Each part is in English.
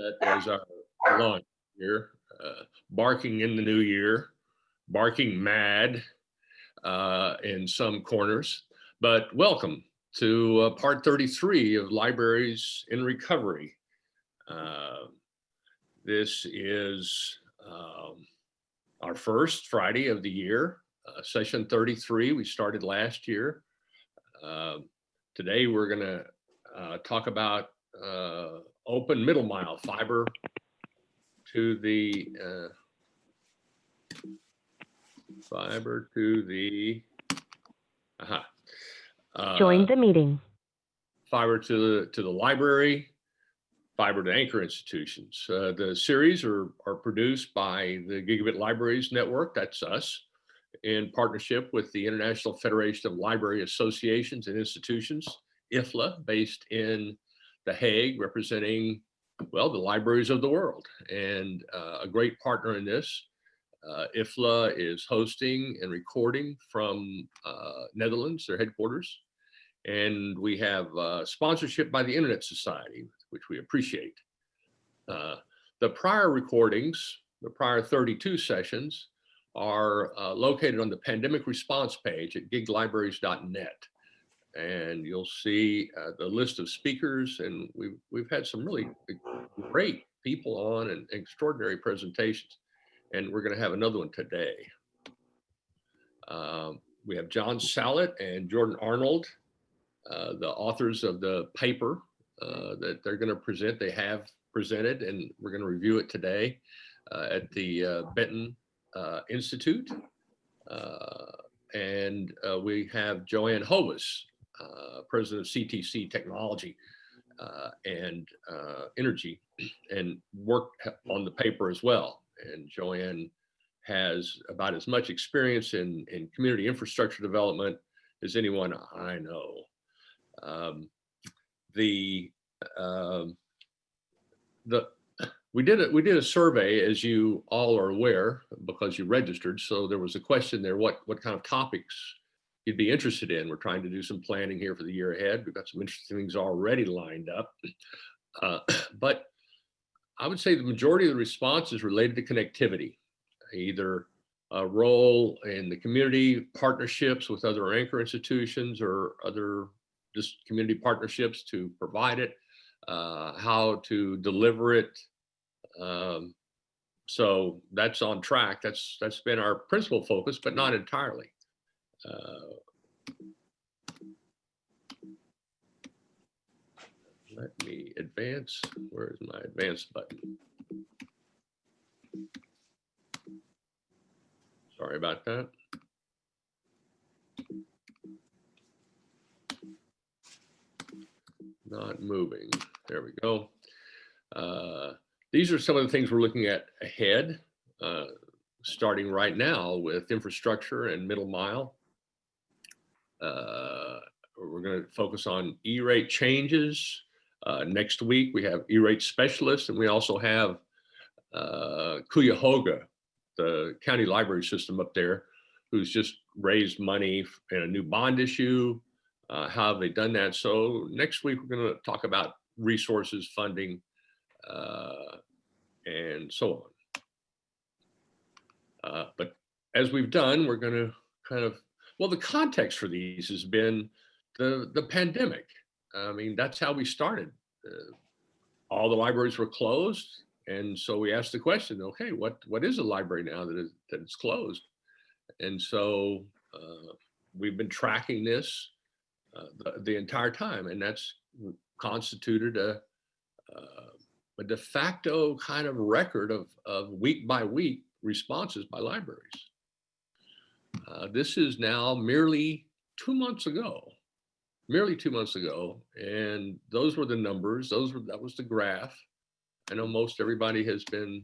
that as our launch here, uh, barking in the new year, barking mad uh, in some corners. But welcome to uh, part 33 of Libraries in Recovery. Uh, this is um, our first Friday of the year, uh, session 33. We started last year. Uh, today we're going to talk about open middle mile fiber to the uh, fiber to the Join uh, the meeting. fiber to the to the library, fiber to anchor institutions. Uh, the series are are produced by the Gigabit Libraries Network. That's us, in partnership with the International Federation of Library Associations and Institutions, IFLA, based in The Hague, representing well the libraries of the world, and uh, a great partner in this. Uh, IFLA is hosting and recording from uh, Netherlands, their headquarters. And we have uh, sponsorship by the Internet Society, which we appreciate. Uh, the prior recordings, the prior 32 sessions, are uh, located on the pandemic response page at giglibraries.net. And you'll see uh, the list of speakers, and we've, we've had some really great people on and extraordinary presentations. And we're going to have another one today. Um, we have John Sallet and Jordan Arnold, uh, the authors of the paper uh, that they're going to present. They have presented, and we're going to review it today uh, at the uh, Benton uh, Institute. Uh, and uh, we have Joanne Hovis, uh, president of CTC Technology uh, and uh, Energy, and worked on the paper as well. And Joanne has about as much experience in, in community infrastructure development as anyone I know. Um, the um, the we did it. We did a survey, as you all are aware, because you registered. So there was a question there: what what kind of topics you'd be interested in? We're trying to do some planning here for the year ahead. We've got some interesting things already lined up, uh, but I would say the majority of the response is related to connectivity, either a role in the community partnerships with other anchor institutions or other just community partnerships to provide it, uh, how to deliver it. Um, so that's on track. That's that's been our principal focus, but not entirely. Uh, let me advance. Where is my advance button? Sorry about that. Not moving. There we go. Uh, these are some of the things we're looking at ahead, uh, starting right now with infrastructure and middle mile. Uh, we're going to focus on E-rate changes. Uh, next week, we have E-rate specialists, and we also have uh, Cuyahoga, the county library system up there, who's just raised money in a new bond issue. Uh, how have they done that? So next week, we're going to talk about resources, funding, uh, and so on. Uh, but as we've done, we're going to kind of, well, the context for these has been the, the pandemic. I mean, that's how we started. Uh, all the libraries were closed. And so we asked the question, okay, what, what is a library now that, is, that it's closed? And so uh, we've been tracking this uh, the, the entire time, and that's constituted a, uh, a de facto kind of record of, of week by week responses by libraries. Uh, this is now merely two months ago, merely two months ago, and those were the numbers. Those were that was the graph. I know most everybody has been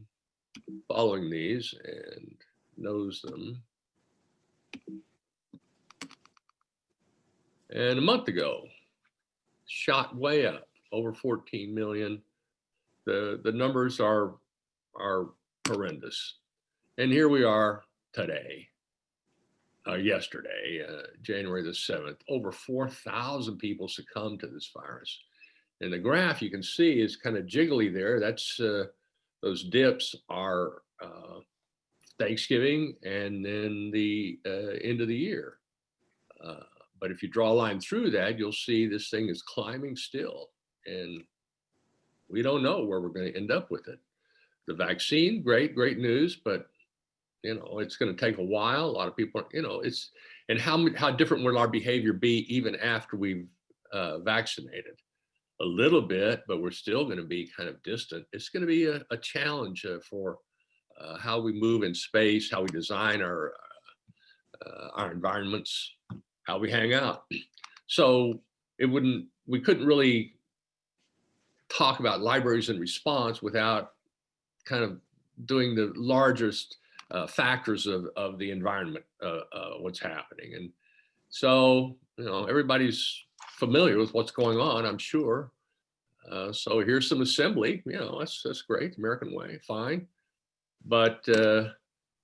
following these and knows them. And a month ago, shot way up, over 14 million. The, the numbers are, are horrendous. And here we are today, uh, yesterday, uh, January the 7th, over 4,000 people succumbed to this virus. And the graph you can see is kind of jiggly there. That's uh, those dips are uh, Thanksgiving and then the uh, end of the year. Uh, but if you draw a line through that, you'll see this thing is climbing still. And we don't know where we're going to end up with it. The vaccine, great, great news, but you know, it's going to take a while. A lot of people, you know, it's, and how, how different will our behavior be even after we've uh, vaccinated? A little bit, but we're still going to be kind of distant. It's going to be a, a challenge uh, for uh, how we move in space, how we design our, uh, our environments, how we hang out. So it wouldn't, we couldn't really talk about libraries in response without kind of doing the largest uh, factors of, of the environment, uh, uh, what's happening. And so, you know, everybody's familiar with what's going on, I'm sure. Uh, so here's some assembly, you know, that's, that's great, American way, fine. But uh,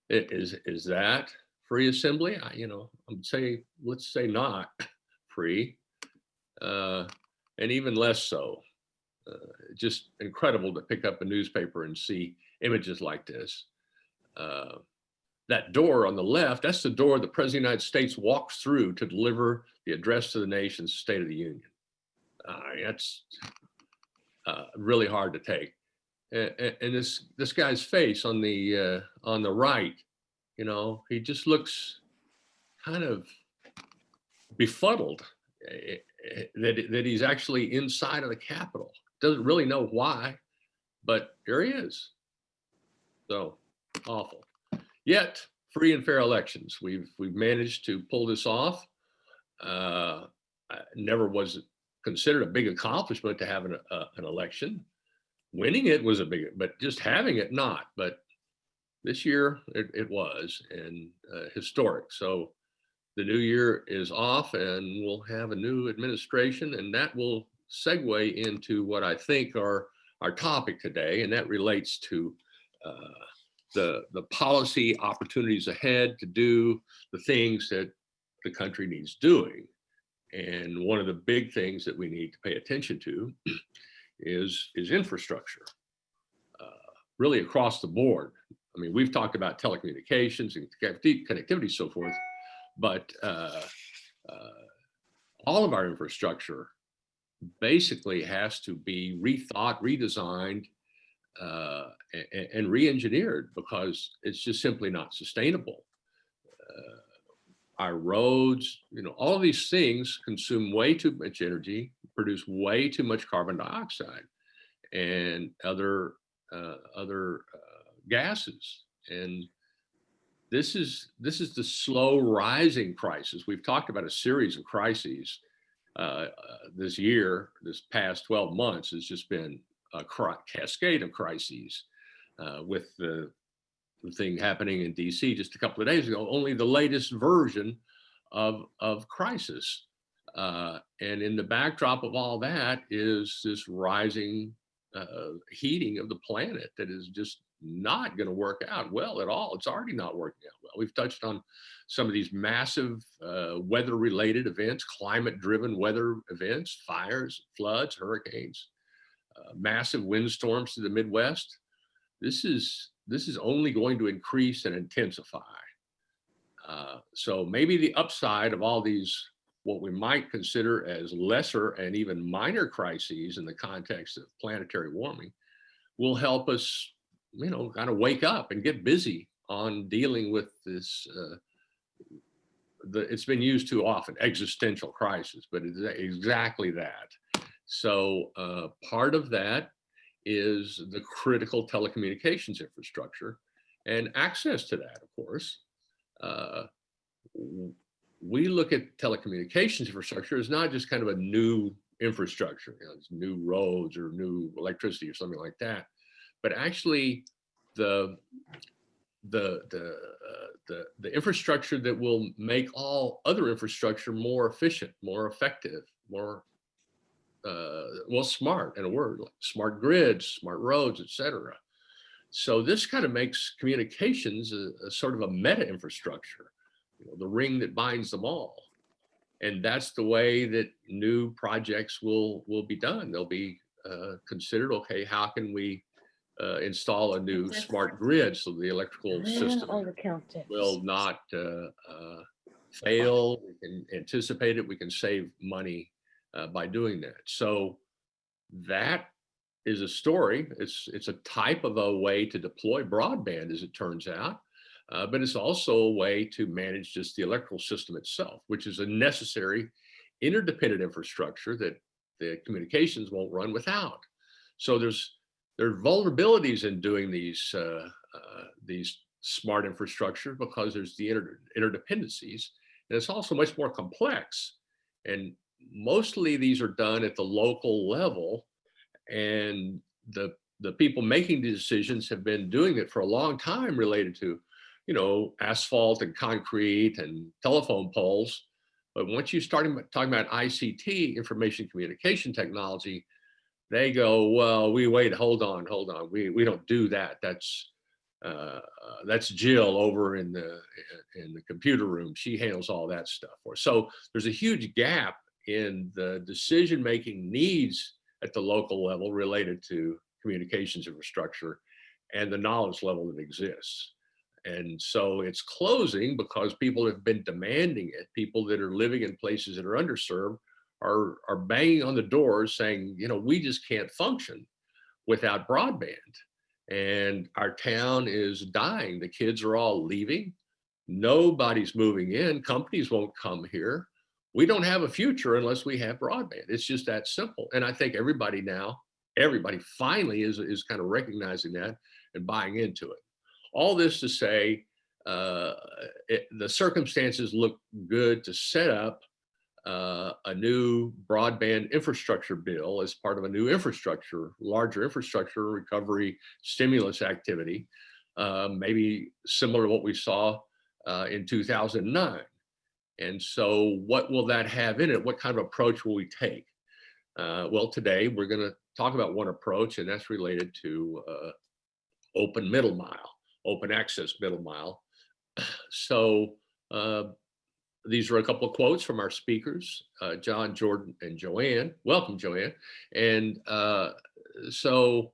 is, is that free assembly? I, you know, I'm say, let's say not free, and even less so. Uh, just incredible to pick up a newspaper and see images like this. Uh, that door on the left, that's the door the President of the United States walks through to deliver the address to the nation's State of the Union. Uh, that's uh, really hard to take. And, and, this this guy's face on the uh, on the right, you know, he just looks kind of befuddled eh, eh, that, that he's actually inside of the Capitol. Doesn't really know why, but here he is. So awful. Yet free and fair elections. We've we've managed to pull this off. Uh, never was considered a big accomplishment to have an, uh, an election. Winning it was a big, but just having it not. But this year it, it was and uh, historic. So the new year is off and we'll have a new administration and that will segue into what I think are our topic today. And that relates to uh, the, the policy opportunities ahead to do the things that the country needs doing. And one of the big things that we need to pay attention to is, is infrastructure, uh, really across the board. I mean, we've talked about telecommunications and connectivity, so forth, but uh, uh, all of our infrastructure basically has to be rethought, redesigned, uh, and, re-engineered because it's just simply not sustainable. Uh, our roads, you know, all these things consume way too much energy, produce way too much carbon dioxide and other uh, other uh, gases. And this is this is the slow rising crisis. We've talked about a series of crises uh, this year, this past 12 months has just been a cascade of crises uh, with the, thing happening in DC just a couple of days ago, only the latest version of, of crisis. Uh, and in the backdrop of all that is this rising uh, heating of the planet that is just not going to work out well at all. It's already not working out well. We've touched on some of these massive uh, weather related events, climate driven weather events, fires, floods, hurricanes, uh, massive windstorms to the Midwest. This is, this is only going to increase and intensify. Uh, so maybe the upside of all these, what we might consider as lesser and even minor crises in the context of planetary warming will help us you know, kind of wake up and get busy on dealing with this. Uh, the, it's been used too often, existential crisis, but it's exactly that. So uh, part of that is the critical telecommunications infrastructure and access to that, of course. Uh, we look at telecommunications infrastructure as not just kind of a new infrastructure, you know, new roads or new electricity or something like that but actually the the the uh, the the infrastructure that will make all other infrastructure more efficient, more effective, more uh, well smart in a word, like smart grids, smart roads, etc. So this kind of makes communications a, a, sort of a meta infrastructure, you know, the ring that binds them all. And that's the way that new projects will, will be done. They'll be uh, considered, okay, how can we uh, install a new smart grid so the electrical system All the counters. will not uh, uh, fail. We can anticipate it. We can save money uh, by doing that. So that is a story. It's it's a type of a way to deploy broadband, as it turns out. Uh, but it's also a way to manage just the electrical system itself, which is a necessary interdependent infrastructure that the communications won't run without. So there's there are vulnerabilities in doing these uh, uh, these smart infrastructure because there's the inter interdependencies, and it's also much more complex. And mostly these are done at the local level, and the the people making the decisions have been doing it for a long time related to, you know, asphalt and concrete and telephone poles. But once you start talking about ICT, information communication technology, they go, well, we wait, hold on, hold on. We, we don't do that. That's, uh, uh, that's Jill over in the, in the computer room. She handles all that stuff for us. So there's a huge gap in the decision-making needs at the local level related to communications infrastructure and the knowledge level that exists. And so it's closing because people have been demanding it. People that are living in places that are underserved are, are banging on the doors saying, you know, we just can't function without broadband. And our town is dying. The kids are all leaving. Nobody's moving in. Companies won't come here. We don't have a future unless we have broadband. It's just that simple. And I think everybody now, everybody finally is, is kind of recognizing that and buying into it. All this to say, uh, it, the circumstances look good to set up uh, a new broadband infrastructure bill as part of a new infrastructure, larger infrastructure recovery stimulus activity, uh, maybe similar to what we saw uh, in 2009. And so what will that have in it? What kind of approach will we take? Uh, well, today we're going to talk about one approach, and that's related to uh, open middle mile, open access middle mile. So uh, these are a couple of quotes from our speakers, uh, John, Jordan, and Joanne. Welcome, Joanne. And uh, so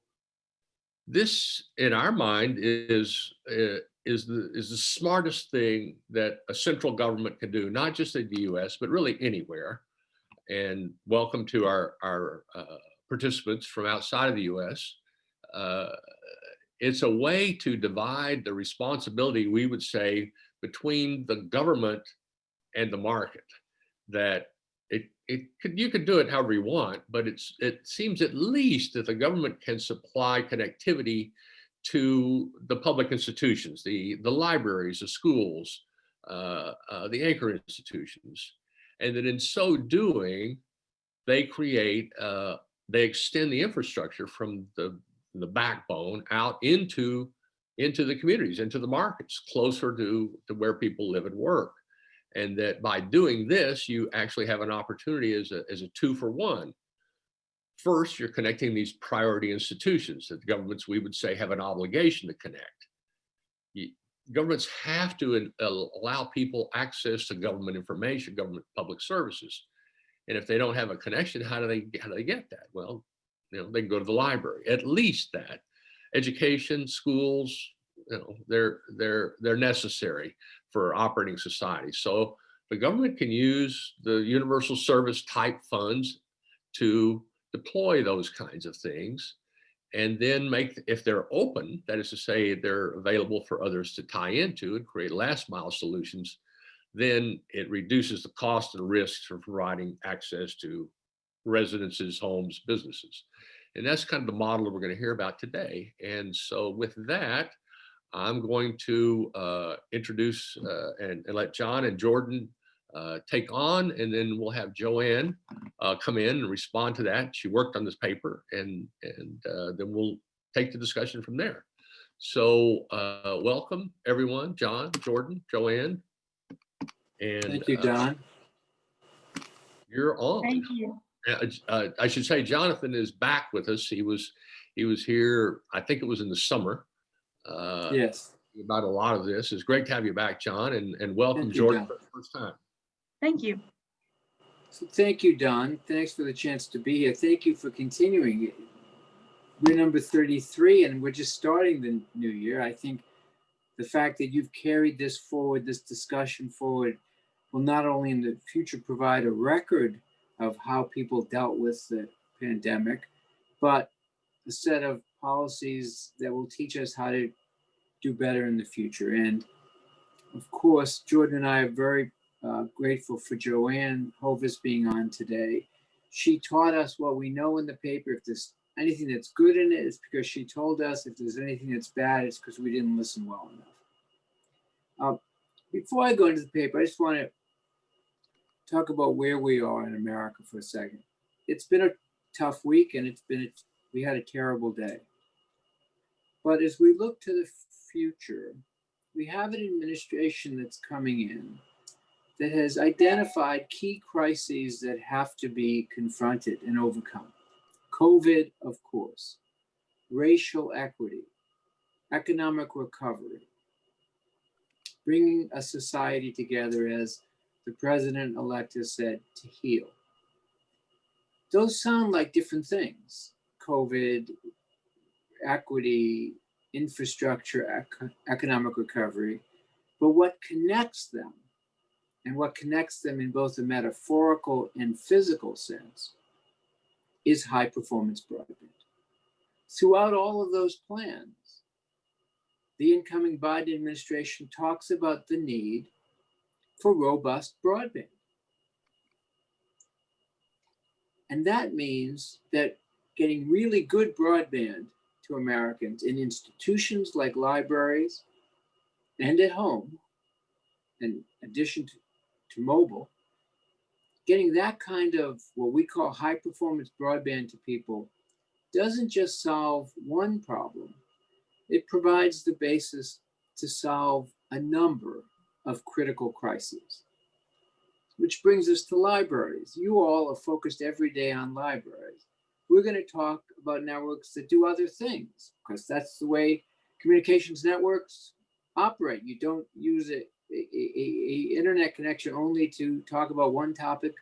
this, in our mind, is uh, is the is the smartest thing that a central government can do, not just in the U.S. but really anywhere. And welcome to our our uh, participants from outside of the U.S. Uh, it's a way to divide the responsibility, we would say, between the government and the market that it, it could, you could do it however you want, but it's, it seems at least that the government can supply connectivity to the public institutions, the, the libraries, the schools, uh, uh, the anchor institutions. And that in so doing, they create, uh, they extend the infrastructure from the, the backbone out into, into the communities, into the markets, closer to, to where people live and work and that by doing this, you actually have an opportunity as a, as a two for one. First, you're connecting these priority institutions that the governments, we would say, have an obligation to connect. You, governments have to uh, allow people access to government information, government public services. And if they don't have a connection, how do they, how do they get that? Well, you know, they can go to the library, at least that. Education, schools, you know, they're, they're, they're necessary for operating society. So the government can use the universal service type funds to deploy those kinds of things and then make, if they're open, that is to say they're available for others to tie into and create last mile solutions, then it reduces the cost and risks for providing access to residences, homes, businesses. And that's kind of the model that we're going to hear about today. And so with that, I'm going to uh, introduce uh, and, and, let John and Jordan uh, take on, and then we'll have Joanne uh, come in and respond to that. She worked on this paper, and, and uh, then we'll take the discussion from there. So uh, welcome, everyone, John, Jordan, Joanne. And Thank you, John. You're on. Thank you. I should say Jonathan is back with us. He was he was here, I think it was in the summer uh, yes. about a lot of this. It's great to have you back, John, and, and welcome, you, Jordan, John. for the first time. Thank you. So thank you, Don. Thanks for the chance to be here. Thank you for continuing. We're number 33 and we're just starting the new year. I think the fact that you've carried this forward, this discussion forward, will not only in the future provide a record of how people dealt with the pandemic, but a set of policies that will teach us how to do better in the future. And of course, Jordan and I are very uh, grateful for Joanne Hovis being on today. She taught us what we know in the paper. If there's anything that's good in it, it's because she told us. If there's anything that's bad, it's because we didn't listen well enough. Uh, before I go into the paper, I just want to talk about where we are in America for a second. It's been a tough week and it's been, a, we had a terrible day. But as we look to the future, we have an administration that's coming in that has identified key crises that have to be confronted and overcome. COVID, of course, racial equity, economic recovery, bringing a society together as the president-elect has said to heal. Those sound like different things. COVID, equity, infrastructure, ec economic recovery, but what connects them and what connects them in both a metaphorical and physical sense is high performance broadband. Throughout all of those plans, the incoming Biden administration talks about the need for robust broadband. And that means that getting really good broadband to Americans in institutions like libraries and at home, in addition to, to mobile, getting that kind of what we call high performance broadband to people doesn't just solve one problem, it provides the basis to solve a number of critical crises. Which brings us to libraries. You all are focused every day on libraries. We're going to talk about networks that do other things because that's the way communications networks operate. You don't use a, a, a, internet connection only to talk about one topic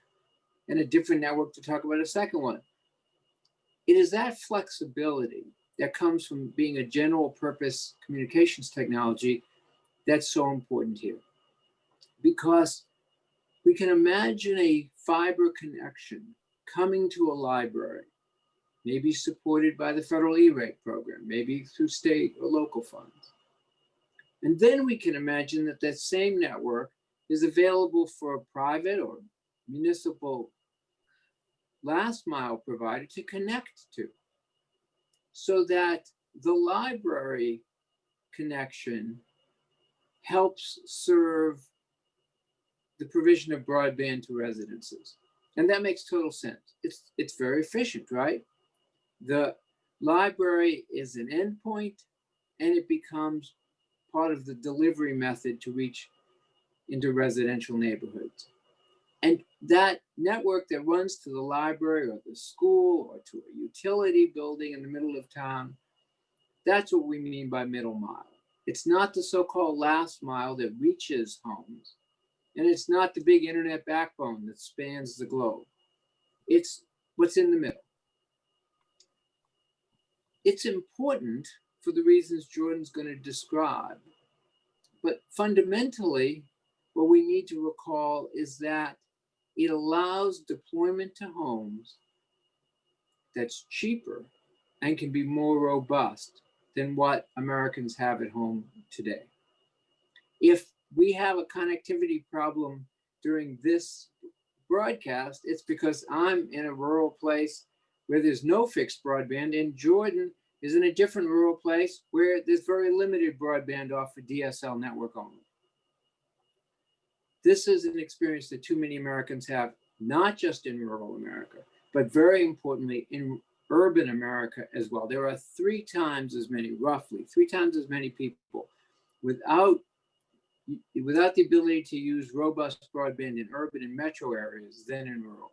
and a different network to talk about a second one. It is that flexibility that comes from being a general purpose communications technology that's so important here. Because we can imagine a fiber connection coming to a library, maybe supported by the federal E-rate program, maybe through state or local funds. And then we can imagine that that same network is available for a private or municipal last mile provider to connect to so that the library connection helps serve the provision of broadband to residences. And that makes total sense. It's, it's very efficient, right? The library is an endpoint and it becomes part of the delivery method to reach into residential neighborhoods. And that network that runs to the library or the school or to a utility building in the middle of town, that's what we mean by middle mile. It's not the so-called last mile that reaches homes. And it's not the big internet backbone that spans the globe. It's what's in the middle. It's important for the reasons Jordan's going to describe. But fundamentally, what we need to recall is that it allows deployment to homes that's cheaper and can be more robust than what Americans have at home today. If we have a connectivity problem during this broadcast, it's because I'm in a rural place where there's no fixed broadband and Jordan is in a different rural place where there's very limited broadband off a DSL network only. This is an experience that too many Americans have, not just in rural America, but very importantly in urban America as well. There are three times as many, roughly, three times as many people without without the ability to use robust broadband in urban and metro areas than in rural.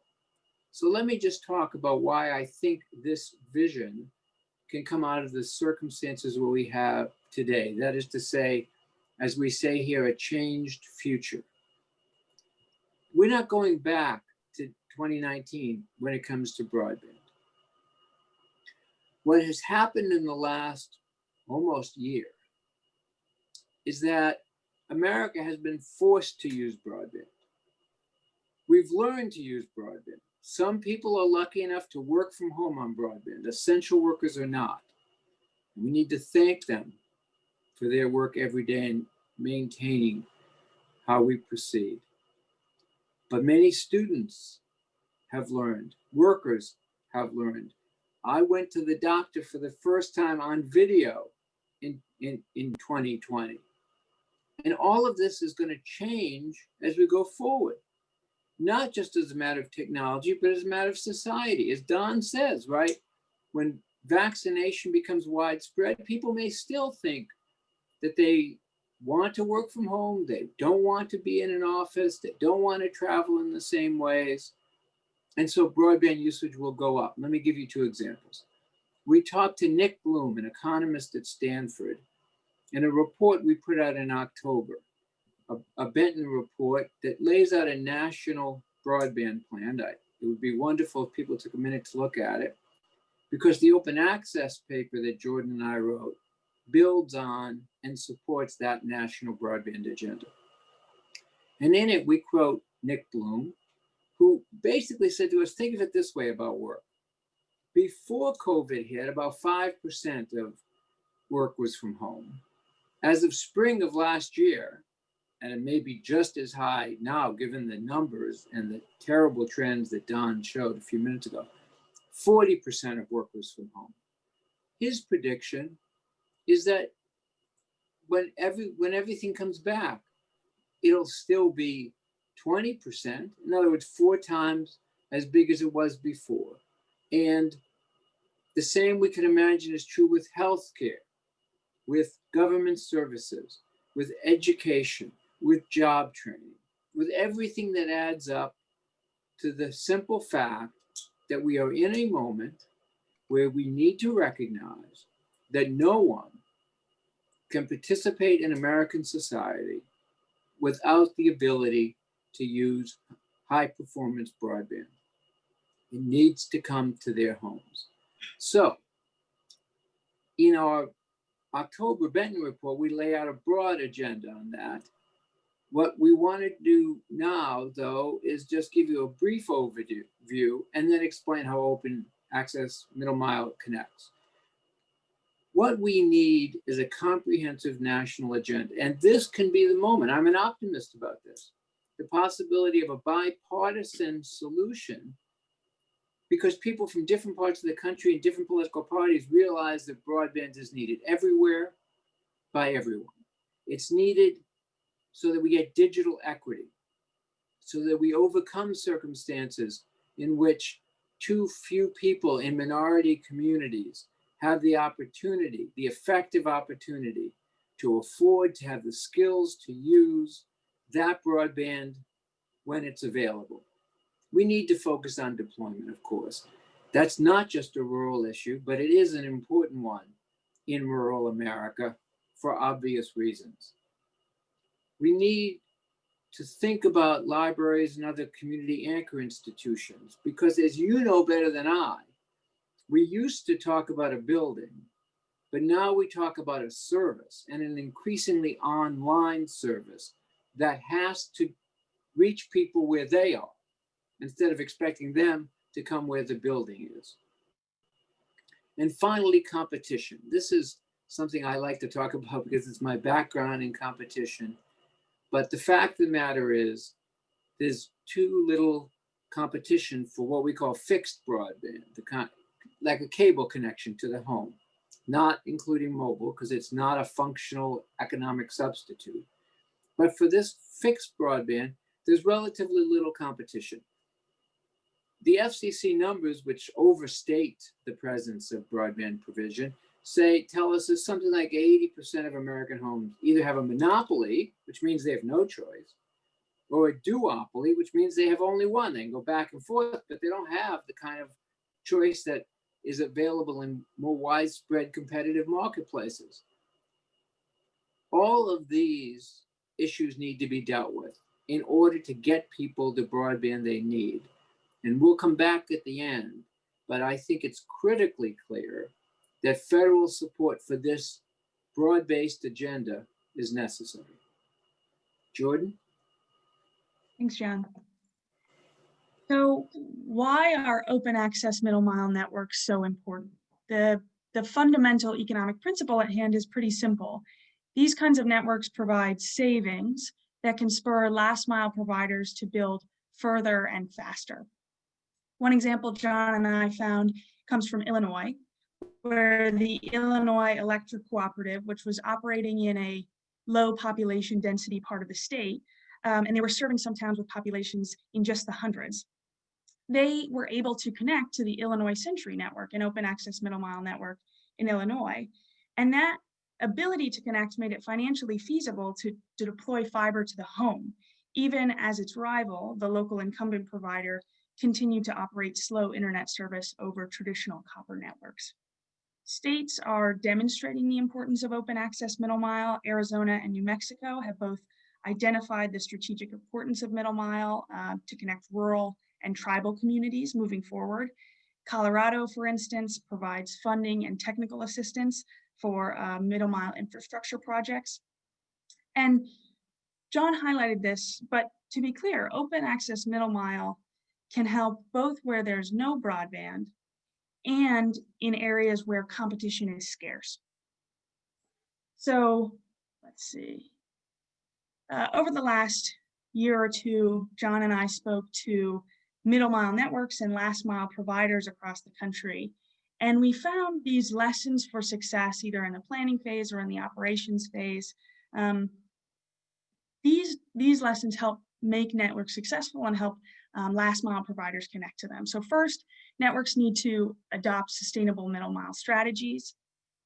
So let me just talk about why I think this vision can come out of the circumstances where we have today. That is to say, as we say here, a changed future we're not going back to 2019 when it comes to broadband. What has happened in the last almost year is that America has been forced to use broadband. We've learned to use broadband. Some people are lucky enough to work from home on broadband. Essential workers are not. We need to thank them for their work every day in maintaining how we proceed. But many students have learned, workers have learned. I went to the doctor for the first time on video in, in, in 2020. And all of this is going to change as we go forward, not just as a matter of technology, but as a matter of society. As Don says, right? When vaccination becomes widespread, people may still think that they want to work from home, they don't want to be in an office, they don't want to travel in the same ways. And so broadband usage will go up. Let me give you two examples. We talked to Nick Bloom, an economist at Stanford, in a report we put out in October, a, a Benton report that lays out a national broadband plan. I, it would be wonderful if people took a minute to look at it because the open access paper that Jordan and I wrote builds on and supports that national broadband agenda. And in it, we quote Nick Bloom, who basically said to us, think of it this way about work. Before COVID hit, about 5% of work was from home. As of spring of last year, and it may be just as high now, given the numbers and the terrible trends that Don showed a few minutes ago, 40% of workers from home. His prediction is that when every when everything comes back, it'll still be 20%. In other words, four times as big as it was before. And the same we can imagine is true with healthcare with government services, with education, with job training, with everything that adds up to the simple fact that we are in a moment where we need to recognize that no one can participate in American society without the ability to use high performance broadband. It needs to come to their homes. So, in our October Benton report, we lay out a broad agenda on that. What we want to do now, though, is just give you a brief overview and then explain how open access middle mile connects. What we need is a comprehensive national agenda. And this can be the moment. I'm an optimist about this. The possibility of a bipartisan solution because people from different parts of the country and different political parties realize that broadband is needed everywhere by everyone. It's needed so that we get digital equity, so that we overcome circumstances in which too few people in minority communities have the opportunity, the effective opportunity to afford to have the skills to use that broadband when it's available. We need to focus on deployment, of course. That's not just a rural issue, but it is an important one in rural America for obvious reasons. We need to think about libraries and other community anchor institutions because as you know better than I, we used to talk about a building, but now we talk about a service and an increasingly online service that has to reach people where they are instead of expecting them to come where the building is. And finally, competition. This is something I like to talk about because it's my background in competition. But the fact of the matter is, there's too little competition for what we call fixed broadband, the kind, like a cable connection to the home, not including mobile because it's not a functional economic substitute. But for this fixed broadband, there's relatively little competition. The FCC numbers, which overstate the presence of broadband provision, say tell us is something like 80% of American homes either have a monopoly, which means they have no choice, or a duopoly, which means they have only one. They can go back and forth, but they don't have the kind of choice that is available in more widespread competitive marketplaces. All of these issues need to be dealt with in order to get people the broadband they need. And we'll come back at the end, but I think it's critically clear that federal support for this broad-based agenda is necessary. Jordan? Thanks, John. So why are open access middle mile networks so important? The, the fundamental economic principle at hand is pretty simple. These kinds of networks provide savings that can spur last mile providers to build further and faster. One example John and I found comes from Illinois, where the Illinois Electric Cooperative, which was operating in a low population density part of the state, um, and they were serving some towns with populations in just the hundreds. They were able to connect to the Illinois Century Network, an open access middle mile network in Illinois. And that ability to connect made it financially feasible to, to deploy fiber to the home, even as its rival, the local incumbent provider, continued to operate slow internet service over traditional copper networks. States are demonstrating the importance of open access middle mile. Arizona and New Mexico have both identified the strategic importance of middle mile uh, to connect rural and tribal communities moving forward. Colorado, for instance, provides funding and technical assistance for uh, middle mile infrastructure projects. And John highlighted this, but to be clear, open access middle mile can help both where there's no broadband and in areas where competition is scarce. So let's see. Uh, over the last year or two, John and I spoke to middle mile networks and last mile providers across the country. And we found these lessons for success either in the planning phase or in the operations phase. Um, these, these lessons help make networks successful and help um, last mile providers connect to them. So first, networks need to adopt sustainable middle mile strategies.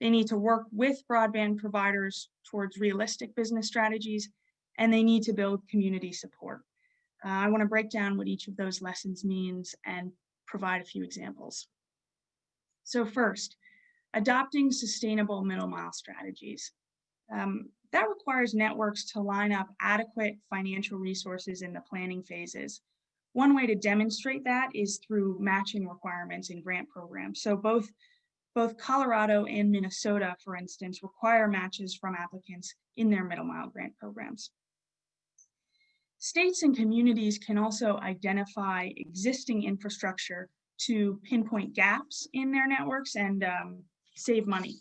They need to work with broadband providers towards realistic business strategies, and they need to build community support. Uh, I want to break down what each of those lessons means and provide a few examples. So first, adopting sustainable middle mile strategies. Um, that requires networks to line up adequate financial resources in the planning phases. One way to demonstrate that is through matching requirements in grant programs. So both, both Colorado and Minnesota, for instance, require matches from applicants in their middle mile grant programs. States and communities can also identify existing infrastructure to pinpoint gaps in their networks and um, save money.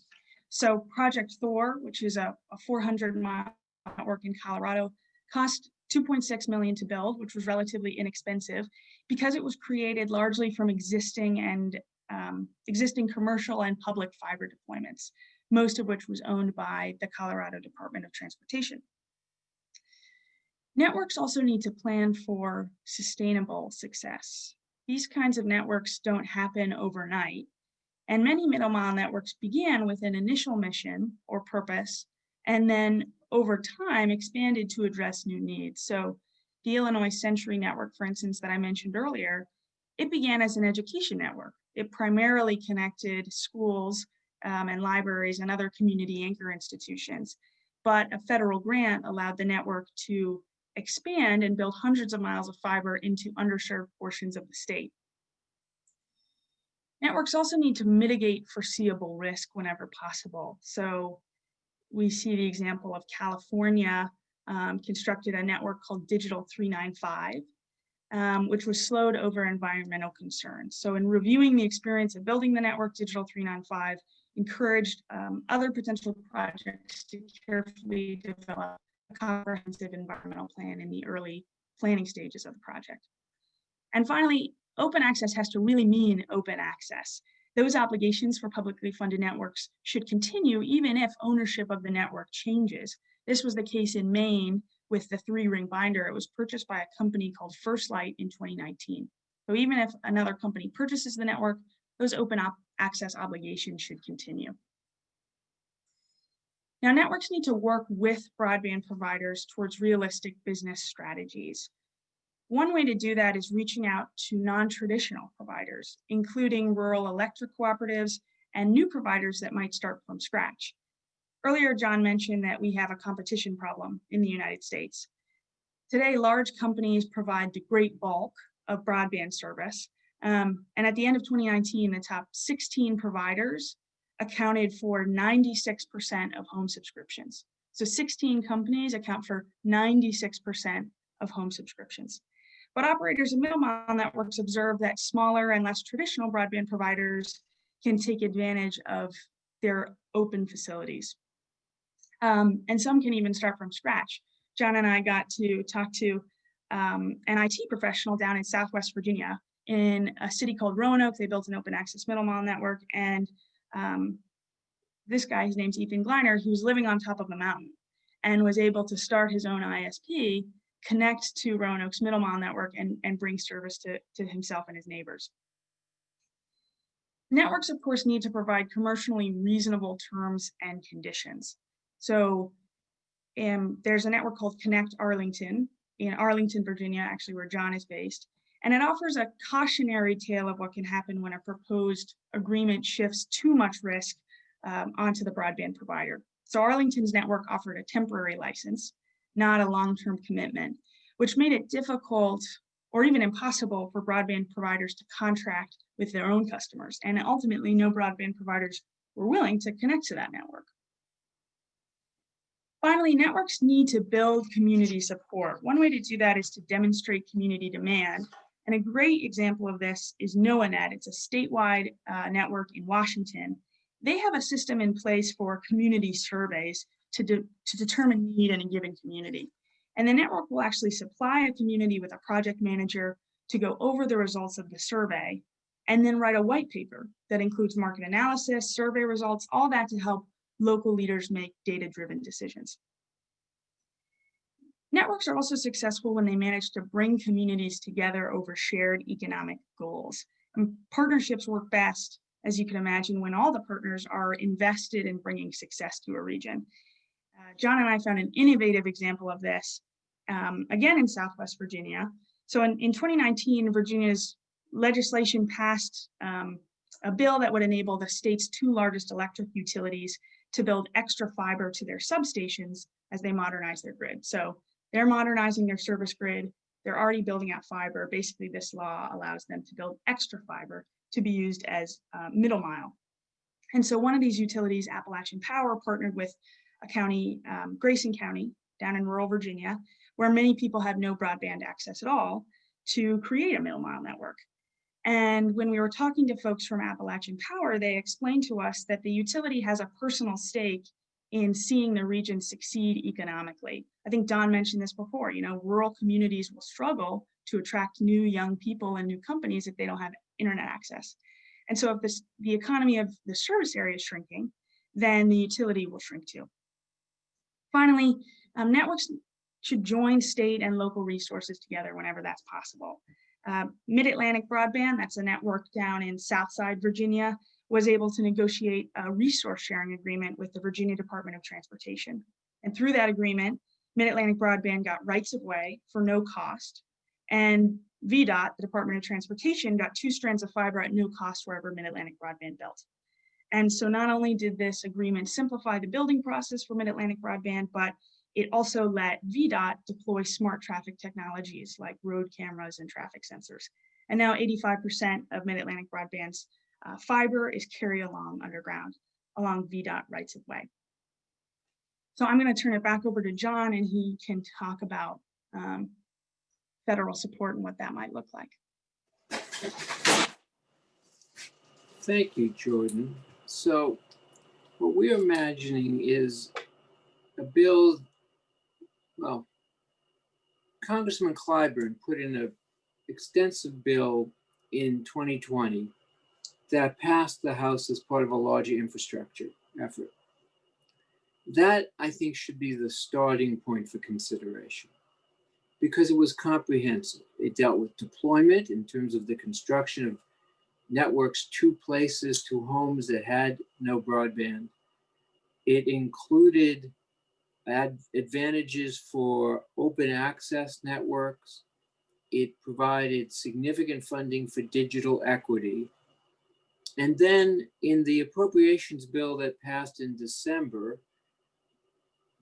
So Project Thor, which is a, a 400 mile network in Colorado, cost 2.6 million to build, which was relatively inexpensive because it was created largely from existing and um, existing commercial and public fiber deployments, most of which was owned by the Colorado Department of Transportation. Networks also need to plan for sustainable success. These kinds of networks don't happen overnight. And many middle mile networks began with an initial mission or purpose, and then over time expanded to address new needs. So the Illinois Century Network, for instance, that I mentioned earlier, it began as an education network. It primarily connected schools um, and libraries and other community anchor institutions. But a federal grant allowed the network to expand and build hundreds of miles of fiber into underserved portions of the state. Networks also need to mitigate foreseeable risk whenever possible. So we see the example of California um, constructed a network called Digital 395, um, which was slowed over environmental concerns. So in reviewing the experience of building the network, Digital 395 encouraged um, other potential projects to carefully develop a comprehensive environmental plan in the early planning stages of the project. And finally, open access has to really mean open access. Those obligations for publicly funded networks should continue even if ownership of the network changes. This was the case in Maine with the three ring binder. It was purchased by a company called FirstLight in 2019. So even if another company purchases the network, those open access obligations should continue. Now, networks need to work with broadband providers towards realistic business strategies. One way to do that is reaching out to non-traditional providers, including rural electric cooperatives and new providers that might start from scratch. Earlier, John mentioned that we have a competition problem in the United States. Today, large companies provide the great bulk of broadband service. Um, and at the end of 2019, the top 16 providers accounted for 96% of home subscriptions. So 16 companies account for 96% of home subscriptions. But operators of middle mile networks observe that smaller and less traditional broadband providers can take advantage of their open facilities. Um, and some can even start from scratch. John and I got to talk to um, an IT professional down in Southwest Virginia in a city called Roanoke. They built an open access middle mile network. And um, this guy, his name's Ethan Gliner, he was living on top of a mountain and was able to start his own ISP, connect to Roanoke's middle mile network and, and bring service to, to himself and his neighbors. Networks, of course, need to provide commercially reasonable terms and conditions. So um, there's a network called Connect Arlington in Arlington, Virginia, actually where John is based. And it offers a cautionary tale of what can happen when a proposed agreement shifts too much risk um, onto the broadband provider. So Arlington's network offered a temporary license, not a long-term commitment, which made it difficult or even impossible for broadband providers to contract with their own customers. And ultimately, no broadband providers were willing to connect to that network. Finally, networks need to build community support. One way to do that is to demonstrate community demand. And a great example of this is NoaNet. It's a statewide uh, network in Washington. They have a system in place for community surveys to, de to determine need in a given community. And the network will actually supply a community with a project manager to go over the results of the survey and then write a white paper that includes market analysis, survey results, all that to help local leaders make data-driven decisions. Networks are also successful when they manage to bring communities together over shared economic goals. And partnerships work best, as you can imagine, when all the partners are invested in bringing success to a region. Uh, John and I found an innovative example of this, um, again in Southwest Virginia. So in, in 2019, Virginia's legislation passed um, a bill that would enable the state's two largest electric utilities to build extra fiber to their substations as they modernize their grid. So they're modernizing their service grid. They're already building out fiber. Basically, this law allows them to build extra fiber to be used as uh, middle mile. And so one of these utilities, Appalachian Power, partnered with a county, um, Grayson County, down in rural Virginia, where many people have no broadband access at all, to create a middle mile network. And when we were talking to folks from Appalachian Power, they explained to us that the utility has a personal stake in seeing the region succeed economically. I think Don mentioned this before, you know, rural communities will struggle to attract new young people and new companies if they don't have internet access. And so if this, the economy of the service area is shrinking, then the utility will shrink too. Finally, um, networks should join state and local resources together whenever that's possible. Uh, Mid-Atlantic Broadband, that's a network down in Southside Virginia, was able to negotiate a resource sharing agreement with the Virginia Department of Transportation. And through that agreement, Mid-Atlantic Broadband got rights of way for no cost. And VDOT, the Department of Transportation, got two strands of fiber at no cost wherever Mid-Atlantic Broadband built. And so not only did this agreement simplify the building process for Mid-Atlantic Broadband, but it also let VDOT deploy smart traffic technologies like road cameras and traffic sensors. And now 85% of Mid-Atlantic Broadband's uh, fiber is carried along underground along VDOT rights of way. So I'm going to turn it back over to John and he can talk about um, federal support and what that might look like. Thank you, Jordan. So what we're imagining is a bill well, Congressman Clyburn put in an extensive bill in 2020 that passed the House as part of a larger infrastructure effort. That, I think, should be the starting point for consideration because it was comprehensive. It dealt with deployment in terms of the construction of networks to places, to homes that had no broadband. It included ad advantages for open access networks. It provided significant funding for digital equity. And then in the appropriations bill that passed in December,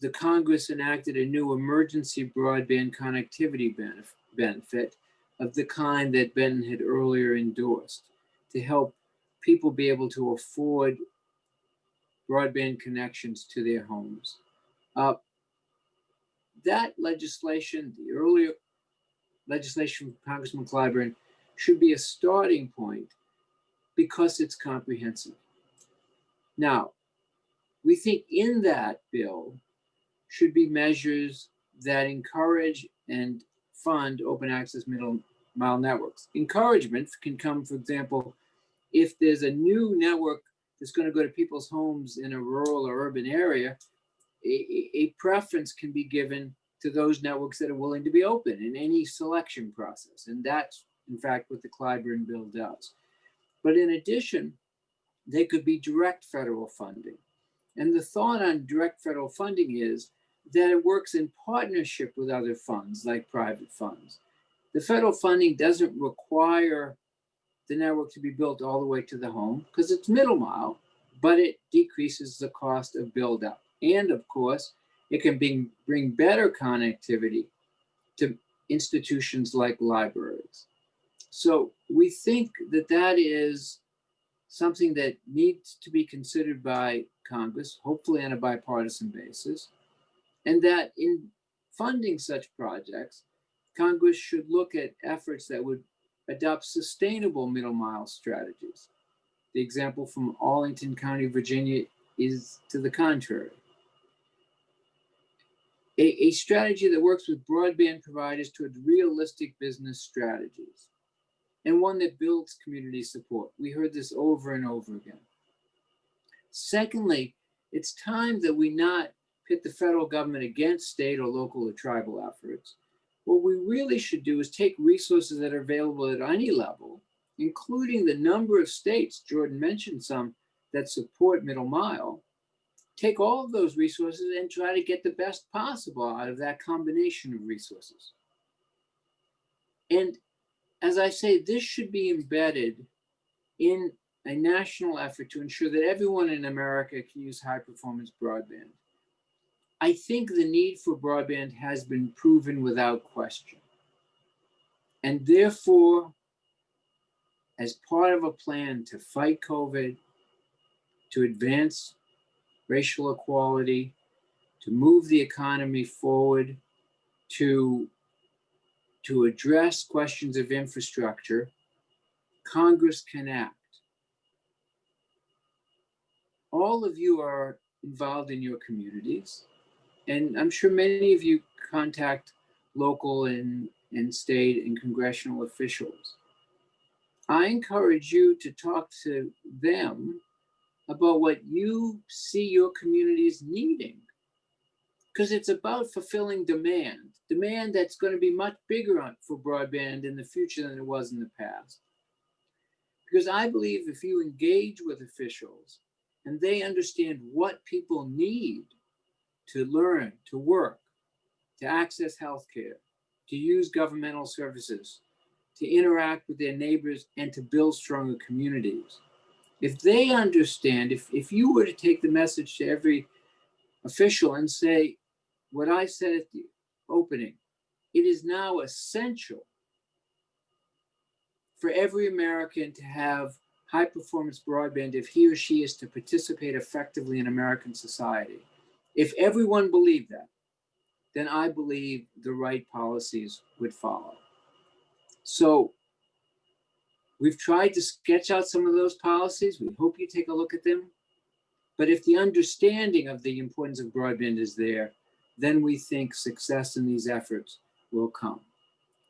the Congress enacted a new emergency broadband connectivity benef benefit, of the kind that Benton had earlier endorsed to help people be able to afford broadband connections to their homes. Uh, that legislation, the earlier legislation from Congressman Clyburn, should be a starting point because it's comprehensive. Now, we think in that bill should be measures that encourage and fund open access middle mile networks. Encouragement can come, for example, if there's a new network that's going to go to people's homes in a rural or urban area, a, a- preference can be given to those networks that are willing to be open in any selection process. And that's, in fact, what the Clyburn bill does. But in addition, they could be direct federal funding. And the thought on direct federal funding is that it works in partnership with other funds like private funds. The federal funding doesn't require the network to be built all the way to the home because it's middle mile, but it decreases the cost of build up. And of course, it can bring, bring better connectivity to institutions like libraries. So we think that that is something that needs to be considered by Congress, hopefully on a bipartisan basis, and that in funding such projects, Congress should look at efforts that would adopt sustainable middle mile strategies. The example from Arlington County, Virginia is to the contrary. A, a strategy that works with broadband providers towards realistic business strategies and one that builds community support. We heard this over and over again. Secondly, it's time that we not pit the federal government against state or local or tribal efforts. What we really should do is take resources that are available at any level, including the number of states, Jordan mentioned some, that support middle mile, take all of those resources and try to get the best possible out of that combination of resources. And as I say, this should be embedded in a national effort to ensure that everyone in America can use high performance broadband. I think the need for broadband has been proven without question. And therefore, as part of a plan to fight COVID, to advance racial equality, to move the economy forward, to, to address questions of infrastructure, Congress can act. All of you are involved in your communities, and I'm sure many of you contact local and, and state and congressional officials. I encourage you to talk to them about what you see your communities needing. Because it's about fulfilling demand, demand that's going to be much bigger for broadband in the future than it was in the past. Because I believe if you engage with officials and they understand what people need to learn, to work, to access healthcare, to use governmental services, to interact with their neighbors, and to build stronger communities. If they understand, if, if you were to take the message to every official and say, what I said at the opening, it is now essential for every American to have high performance broadband if he or she is to participate effectively in American society. If everyone believed that, then I believe the right policies would follow. So we've tried to sketch out some of those policies. We hope you take a look at them. But if the understanding of the importance of broadband is there, then we think success in these efforts will come.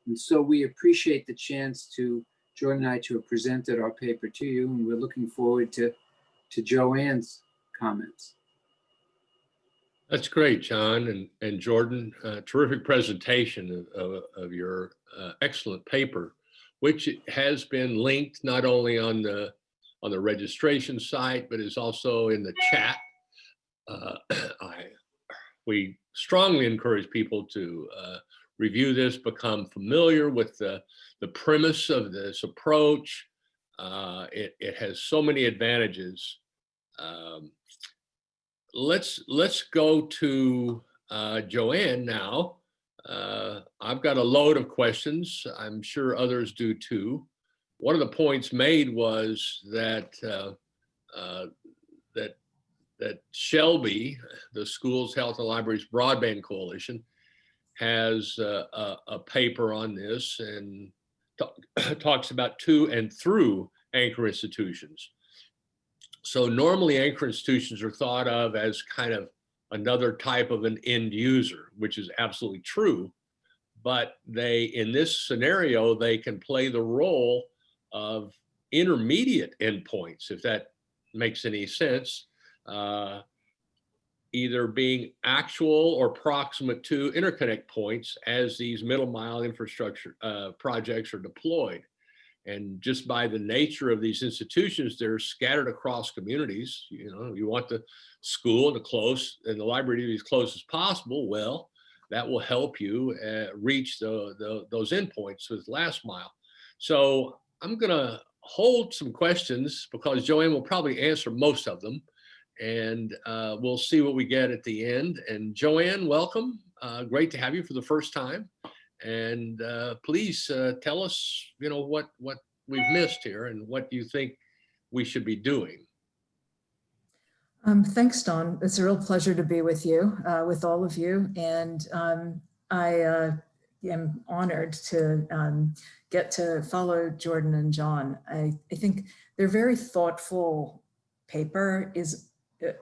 And so we appreciate the chance to, Jordan and I, to have presented our paper to you, and we're looking forward to, to Joanne's comments. That's great, John and, and Jordan. Uh, terrific presentation of, of, of your uh, excellent paper, which has been linked not only on the on the registration site, but is also in the chat. Uh, I, we strongly encourage people to uh, review this, become familiar with the, the premise of this approach. Uh, it, it has so many advantages. Um, let's let's go to uh, Joanne now. Uh, I've got a load of questions. I'm sure others do too. One of the points made was that uh, uh, that that SHLB, the Schools Health and Libraries Broadband Coalition, has uh, a, a paper on this and talk, talks about to and through anchor institutions. So normally anchor institutions are thought of as kind of another type of an end user, which is absolutely true. But they, in this scenario, they can play the role of intermediate endpoints, if that makes any sense, uh, either being actual or proximate to interconnect points as these middle mile infrastructure uh, projects are deployed. And just by the nature of these institutions, they're scattered across communities. You know, you want the school to close and the library to be as close as possible. Well, that will help you uh, reach the, the, those endpoints with last mile. So I'm gonna hold some questions because Joanne will probably answer most of them and uh, we'll see what we get at the end. And Joanne, welcome. Uh, great to have you for the first time. And uh, please uh, tell us, you know, what what we've missed here and what you think we should be doing. Um, thanks, Don. It's a real pleasure to be with you, uh, with all of you. And um, I uh, am honored to um, get to follow Jordan and John. I, I think their very thoughtful paper is uh,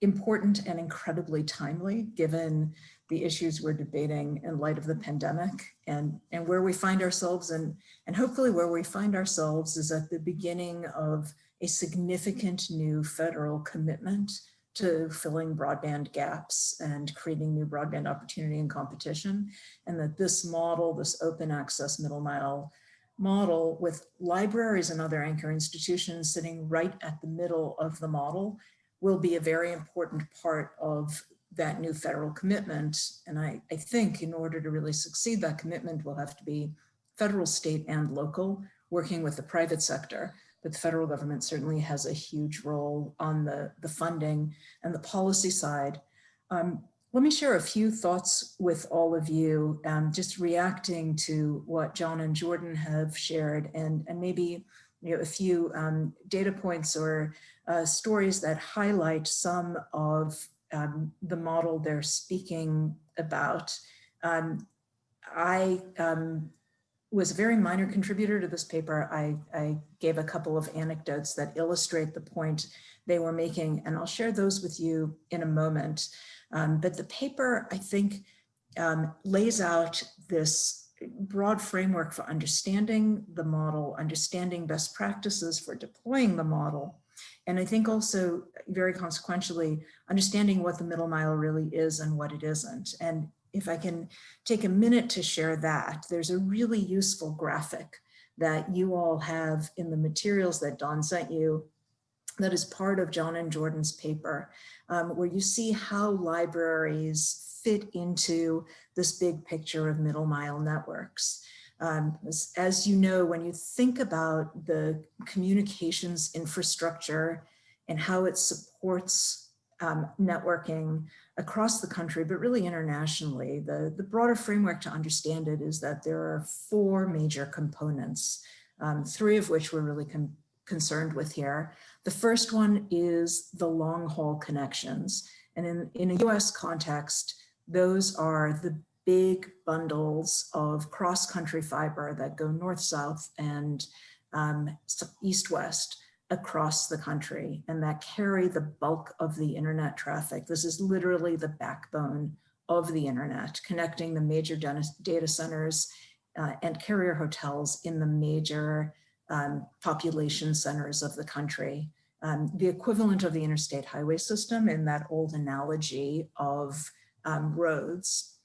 important and incredibly timely given the issues we're debating in light of the pandemic and, and where we find ourselves and, and hopefully where we find ourselves is at the beginning of a significant new federal commitment to filling broadband gaps and creating new broadband opportunity and competition. And that this model, this open access middle mile model with libraries and other anchor institutions sitting right at the middle of the model will be a very important part of that new federal commitment. And I, I think in order to really succeed that commitment will have to be federal, state, and local, working with the private sector. But the federal government certainly has a huge role on the, the funding and the policy side. Um, let me share a few thoughts with all of you, um, just reacting to what John and Jordan have shared and, and maybe you know, a few um, data points or uh, stories that highlight some of um, the model they're speaking about. Um, I um, was a very minor contributor to this paper. I, I, gave a couple of anecdotes that illustrate the point they were making, and I'll share those with you in a moment. Um, but the paper, I think, um, lays out this broad framework for understanding the model, understanding best practices for deploying the model, and I think also very consequentially, understanding what the middle mile really is and what it isn't. And if I can take a minute to share that, there's a really useful graphic that you all have in the materials that Don sent you that is part of John and Jordan's paper, um, where you see how libraries fit into this big picture of middle mile networks. Um, as, as, you know, when you think about the communications infrastructure and how it supports um, networking across the country, but really internationally, the, the broader framework to understand it is that there are four major components, um, three of which we're really concerned with here. The first one is the long haul connections. And in, in a US context, those are the big bundles of cross-country fiber that go north-south and um, east-west across the country and that carry the bulk of the internet traffic. This is literally the backbone of the internet, connecting the major data centers uh, and carrier hotels in the major um, population centers of the country. Um, the equivalent of the interstate highway system in that old analogy of um, roads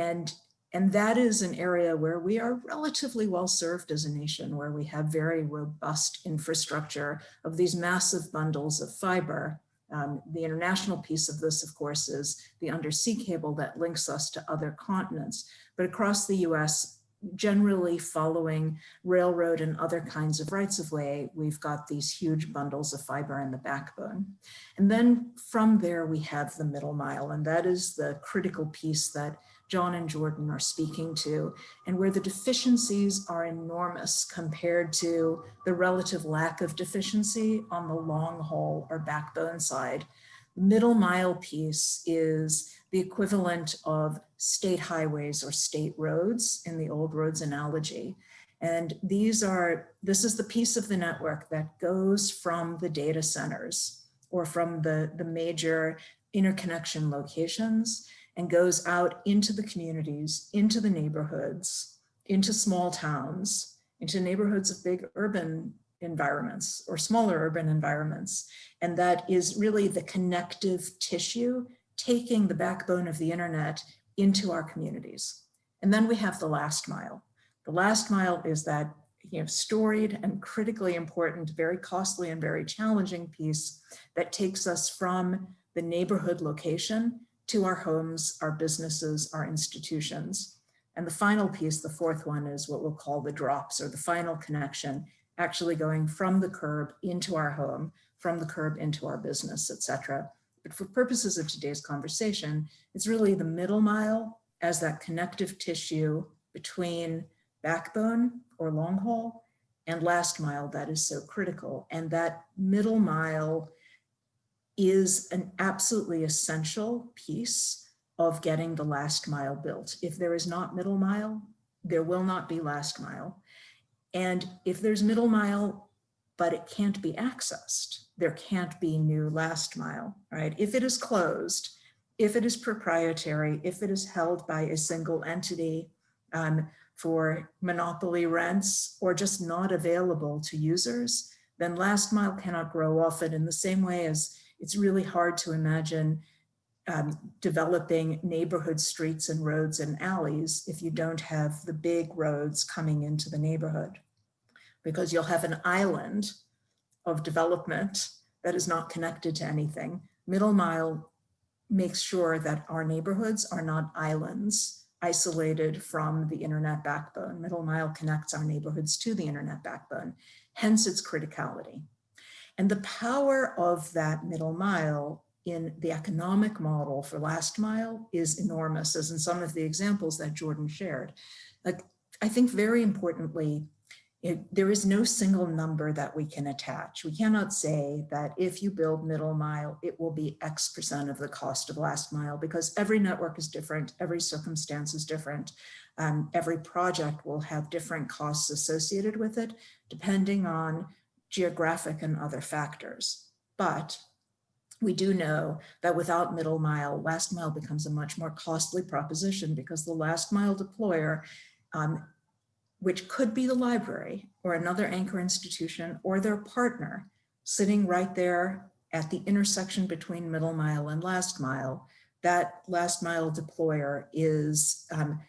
and, and that is an area where we are relatively well served as a nation, where we have very robust infrastructure of these massive bundles of fiber. Um, the international piece of this, of course, is the undersea cable that links us to other continents. But across the US, generally following railroad and other kinds of rights of way, we've got these huge bundles of fiber in the backbone. And then from there, we have the middle mile, and that is the critical piece that John and Jordan are speaking to, and where the deficiencies are enormous compared to the relative lack of deficiency on the long haul or backbone side. The middle mile piece is the equivalent of state highways or state roads in the old roads analogy. And these are, this is the piece of the network that goes from the data centers or from the, the major interconnection locations and goes out into the communities, into the neighborhoods, into small towns, into neighborhoods of big urban environments or smaller urban environments. And that is really the connective tissue, taking the backbone of the internet into our communities. And then we have the last mile. The last mile is that you know, storied and critically important, very costly and very challenging piece that takes us from the neighborhood location to our homes, our businesses, our institutions. And the final piece, the fourth one, is what we'll call the drops or the final connection, actually going from the curb into our home, from the curb into our business, et cetera. But for purposes of today's conversation, it's really the middle mile as that connective tissue between backbone or long haul and last mile that is so critical. And that middle mile is an absolutely essential piece of getting the last mile built. If there is not middle mile, there will not be last mile. And if there's middle mile, but it can't be accessed, there can't be new last mile, right? If it is closed, if it is proprietary, if it is held by a single entity um, for monopoly rents or just not available to users, then last mile cannot grow often in the same way as it's really hard to imagine um, developing neighborhood streets and roads and alleys if you don't have the big roads coming into the neighborhood. Because you'll have an island of development that is not connected to anything. Middle mile makes sure that our neighborhoods are not islands isolated from the internet backbone. Middle mile connects our neighborhoods to the internet backbone, hence its criticality. And the power of that middle mile in the economic model for last mile is enormous, as in some of the examples that Jordan shared. Like, I think very importantly, it, there is no single number that we can attach. We cannot say that if you build middle mile, it will be X percent of the cost of last mile because every network is different, every circumstance is different. Um, every project will have different costs associated with it, depending on geographic and other factors. But we do know that without middle mile, last mile becomes a much more costly proposition because the last mile deployer, um, which could be the library or another anchor institution or their partner sitting right there at the intersection between middle mile and last mile, that last mile deployer is um,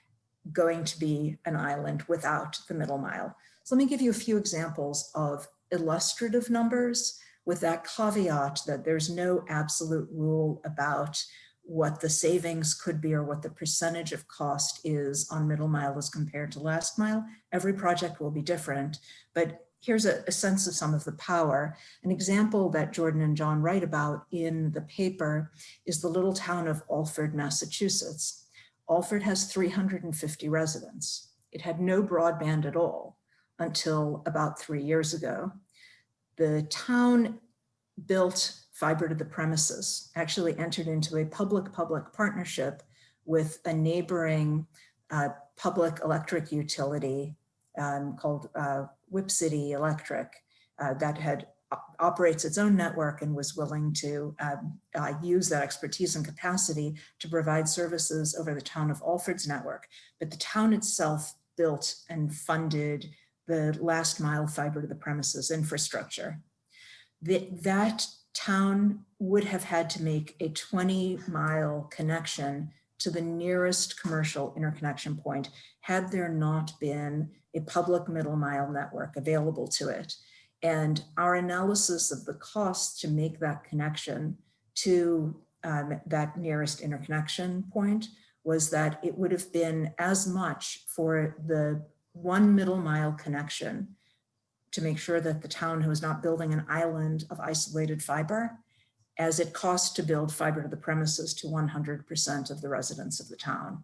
going to be an island without the middle mile. So let me give you a few examples of illustrative numbers with that caveat that there's no absolute rule about what the savings could be or what the percentage of cost is on middle mile as compared to last mile. Every project will be different, but here's a, a, sense of some of the power. An example that Jordan and John write about in the paper is the little town of Alford, Massachusetts. Alford has 350 residents. It had no broadband at all until about three years ago. The town built fiber to the premises, actually entered into a public-public partnership with a neighboring uh, public electric utility um, called uh, Whip City Electric uh, that had operates its own network and was willing to um, uh, use that expertise and capacity to provide services over the town of Alford's network. But the town itself built and funded the last mile fiber to the premises infrastructure. The, that town would have had to make a 20 mile connection to the nearest commercial interconnection point had there not been a public middle mile network available to it. And our analysis of the cost to make that connection to um, that nearest interconnection point was that it would have been as much for the one middle mile connection to make sure that the town who is not building an island of isolated fiber as it costs to build fiber to the premises to 100% of the residents of the town.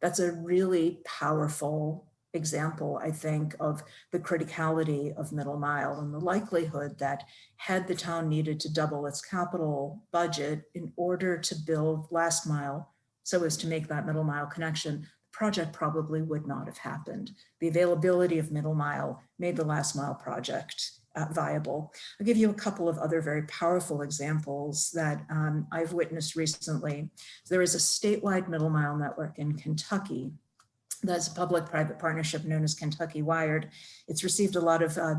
That's a really powerful example, I think, of the criticality of middle mile and the likelihood that had the town needed to double its capital budget in order to build last mile so as to make that middle mile connection, project probably would not have happened. The availability of middle mile made the last mile project uh, viable. I'll give you a couple of other very powerful examples that um, I've witnessed recently. There is a statewide middle mile network in Kentucky that's a public-private partnership known as Kentucky Wired. It's received a lot of uh,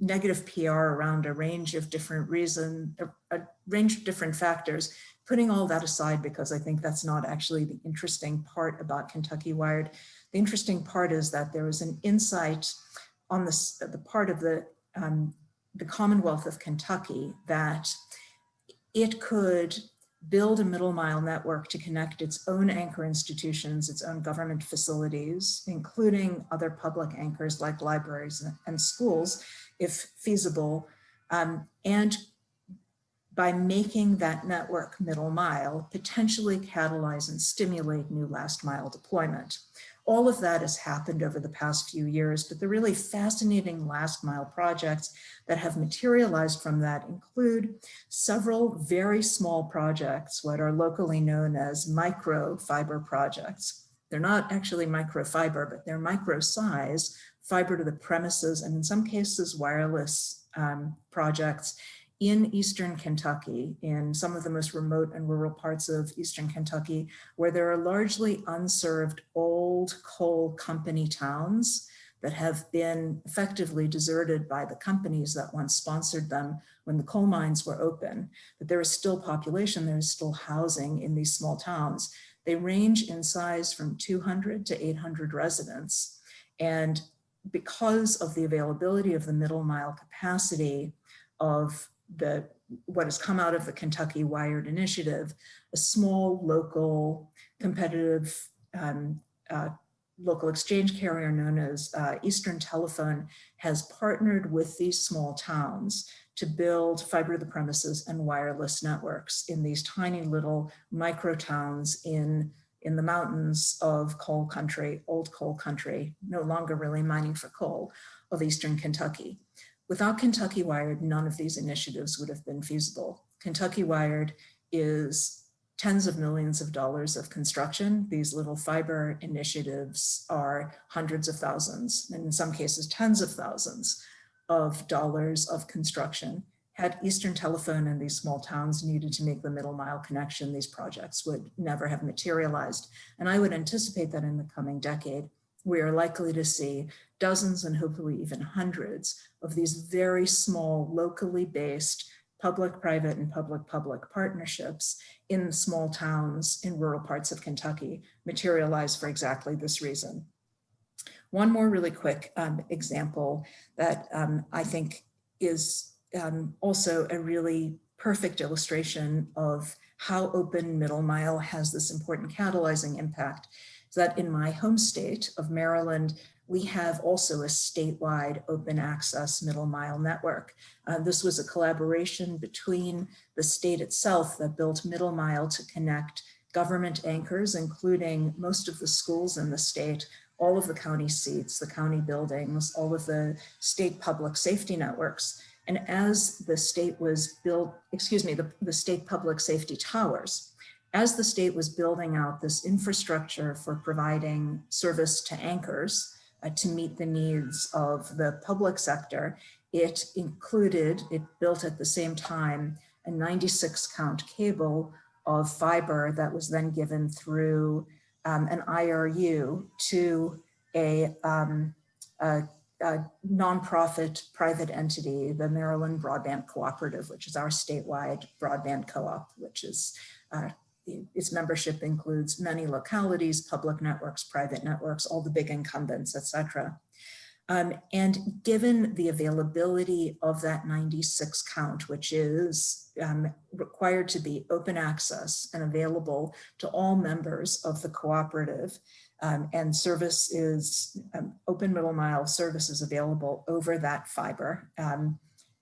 negative PR around a range of different reasons, a, a range of different factors. Putting all that aside, because I think that's not actually the interesting part about Kentucky Wired. The interesting part is that there was an insight on this, the part of the, um, the Commonwealth of Kentucky that it could build a middle mile network to connect its own anchor institutions, its own government facilities, including other public anchors like libraries and schools, if feasible, um, and by making that network middle mile, potentially catalyze and stimulate new last mile deployment. All of that has happened over the past few years, but the really fascinating last mile projects that have materialized from that include several very small projects, what are locally known as microfiber projects. They're not actually microfiber, but they're micro size, fiber to the premises, and in some cases wireless um, projects in Eastern Kentucky, in some of the most remote and rural parts of Eastern Kentucky, where there are largely unserved old coal company towns that have been effectively deserted by the companies that once sponsored them when the coal mines were open, but there is still population, there is still housing in these small towns. They range in size from 200 to 800 residents. And because of the availability of the middle mile capacity of the what has come out of the Kentucky Wired Initiative, a small local competitive um, uh, local exchange carrier known as uh, Eastern Telephone has partnered with these small towns to build fiber to the premises and wireless networks in these tiny little micro towns in, in the mountains of coal country, old coal country, no longer really mining for coal, of Eastern Kentucky. Without Kentucky Wired, none of these initiatives would have been feasible. Kentucky Wired is tens of millions of dollars of construction. These little fiber initiatives are hundreds of thousands, and in some cases, tens of thousands of dollars of construction. Had Eastern Telephone and these small towns needed to make the middle mile connection, these projects would never have materialized. And I would anticipate that in the coming decade, we are likely to see dozens and hopefully even hundreds of these very small, locally based public, private, and public-public partnerships in small towns in rural parts of Kentucky materialize for exactly this reason. One more really quick um, example that um, I think is um, also a really perfect illustration of how open middle mile has this important catalyzing impact that in my home state of Maryland, we have also a statewide open access middle mile network. Uh, this was a collaboration between the state itself that built middle mile to connect government anchors, including most of the schools in the state, all of the county seats, the county buildings, all of the state public safety networks. And as the state was built, excuse me, the, the state public safety towers, as the state was building out this infrastructure for providing service to anchors uh, to meet the needs of the public sector, it included, it built at the same time, a 96 count cable of fiber that was then given through um, an IRU to a, um, a, a nonprofit private entity, the Maryland Broadband Cooperative, which is our statewide broadband co-op, which is uh, its membership includes many localities, public networks, private networks, all the big incumbents, et cetera. Um, and given the availability of that 96 count, which is um, required to be open access and available to all members of the cooperative, um, and service is um, open middle mile services available over that fiber. Um,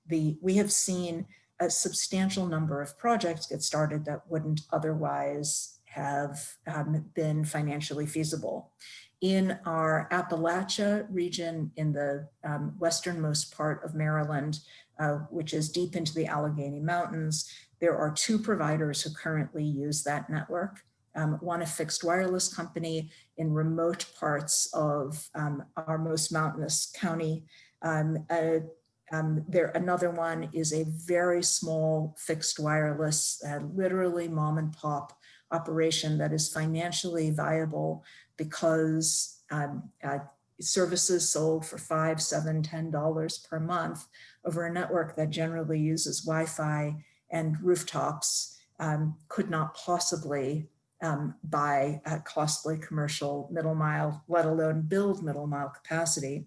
the, we have seen a substantial number of projects get started that wouldn't otherwise have um, been financially feasible. In our Appalachia region in the um, westernmost part of Maryland, uh, which is deep into the Allegheny Mountains, there are two providers who currently use that network. Um, one a fixed wireless company in remote parts of um, our most mountainous county. Um, uh, um, there, another one is a very small fixed wireless, uh, literally mom and pop operation that is financially viable because um, uh, services sold for five, seven, ten dollars per month over a network that generally uses Wi-Fi and rooftops um, could not possibly um, buy a costly commercial middle mile, let alone build middle mile capacity.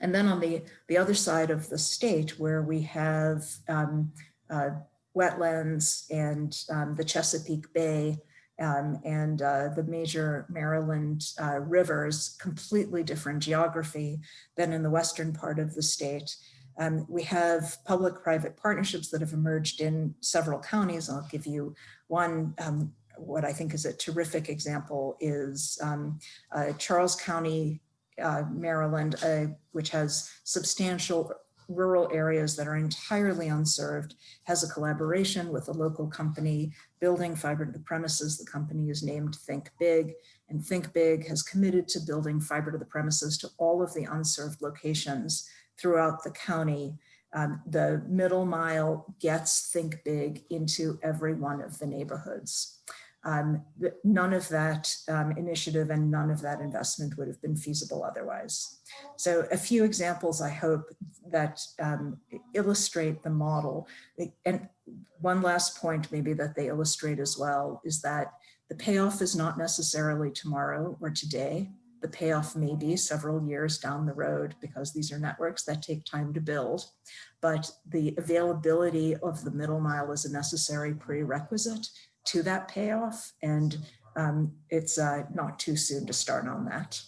And then on the, the other side of the state where we have um, uh, wetlands and um, the Chesapeake Bay um, and uh, the major Maryland uh, rivers, completely different geography than in the western part of the state. Um, we have public-private partnerships that have emerged in several counties. I'll give you one, um, what I think is a terrific example is um, uh, Charles County, uh, Maryland, uh, which has substantial rural areas that are entirely unserved, has a collaboration with a local company building fiber to the premises. The company is named Think Big, and Think Big has committed to building fiber to the premises to all of the unserved locations throughout the county. Um, the middle mile gets Think Big into every one of the neighborhoods. Um, none of that um, initiative and none of that investment would have been feasible otherwise. So a few examples, I hope, that um, illustrate the model. And one last point maybe that they illustrate as well is that the payoff is not necessarily tomorrow or today. The payoff may be several years down the road because these are networks that take time to build. But the availability of the middle mile is a necessary prerequisite to that payoff. And um, it's uh, not too soon to start on that.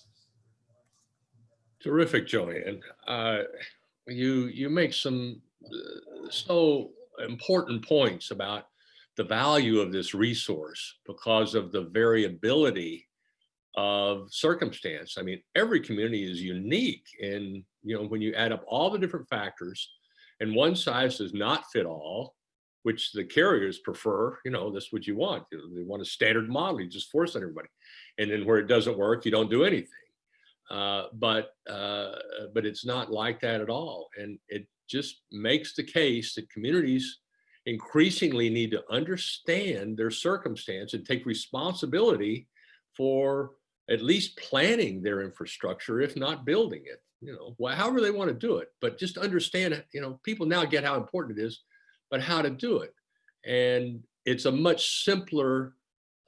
Terrific, Joanne. Uh, you you make some uh, so important points about the value of this resource because of the variability of circumstance. I mean, every community is unique and you know, when you add up all the different factors and one size does not fit all, which the carriers prefer, you know, that's what you want. They want a standard model, you just force on everybody. And then where it doesn't work, you don't do anything. Uh, but uh, but it's not like that at all. And it just makes the case that communities increasingly need to understand their circumstance and take responsibility for at least planning their infrastructure, if not building it, you know, however they want to do it, but just understand it, you know, people now get how important it is, but how to do it. And it's a much simpler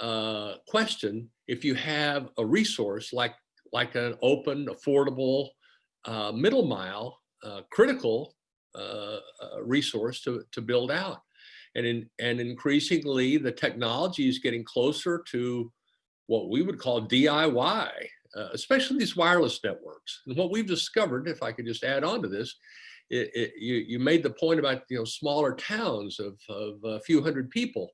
uh, question if you have a resource like, like an open, affordable, uh, middle mile, uh, critical uh, uh, resource to, to build out. And, in, and increasingly, the technology is getting closer to what we would call DIY, uh, especially these wireless networks. And what we've discovered, if I could just add on to this, it, it, you, you made the point about you know smaller towns of, of a few hundred people.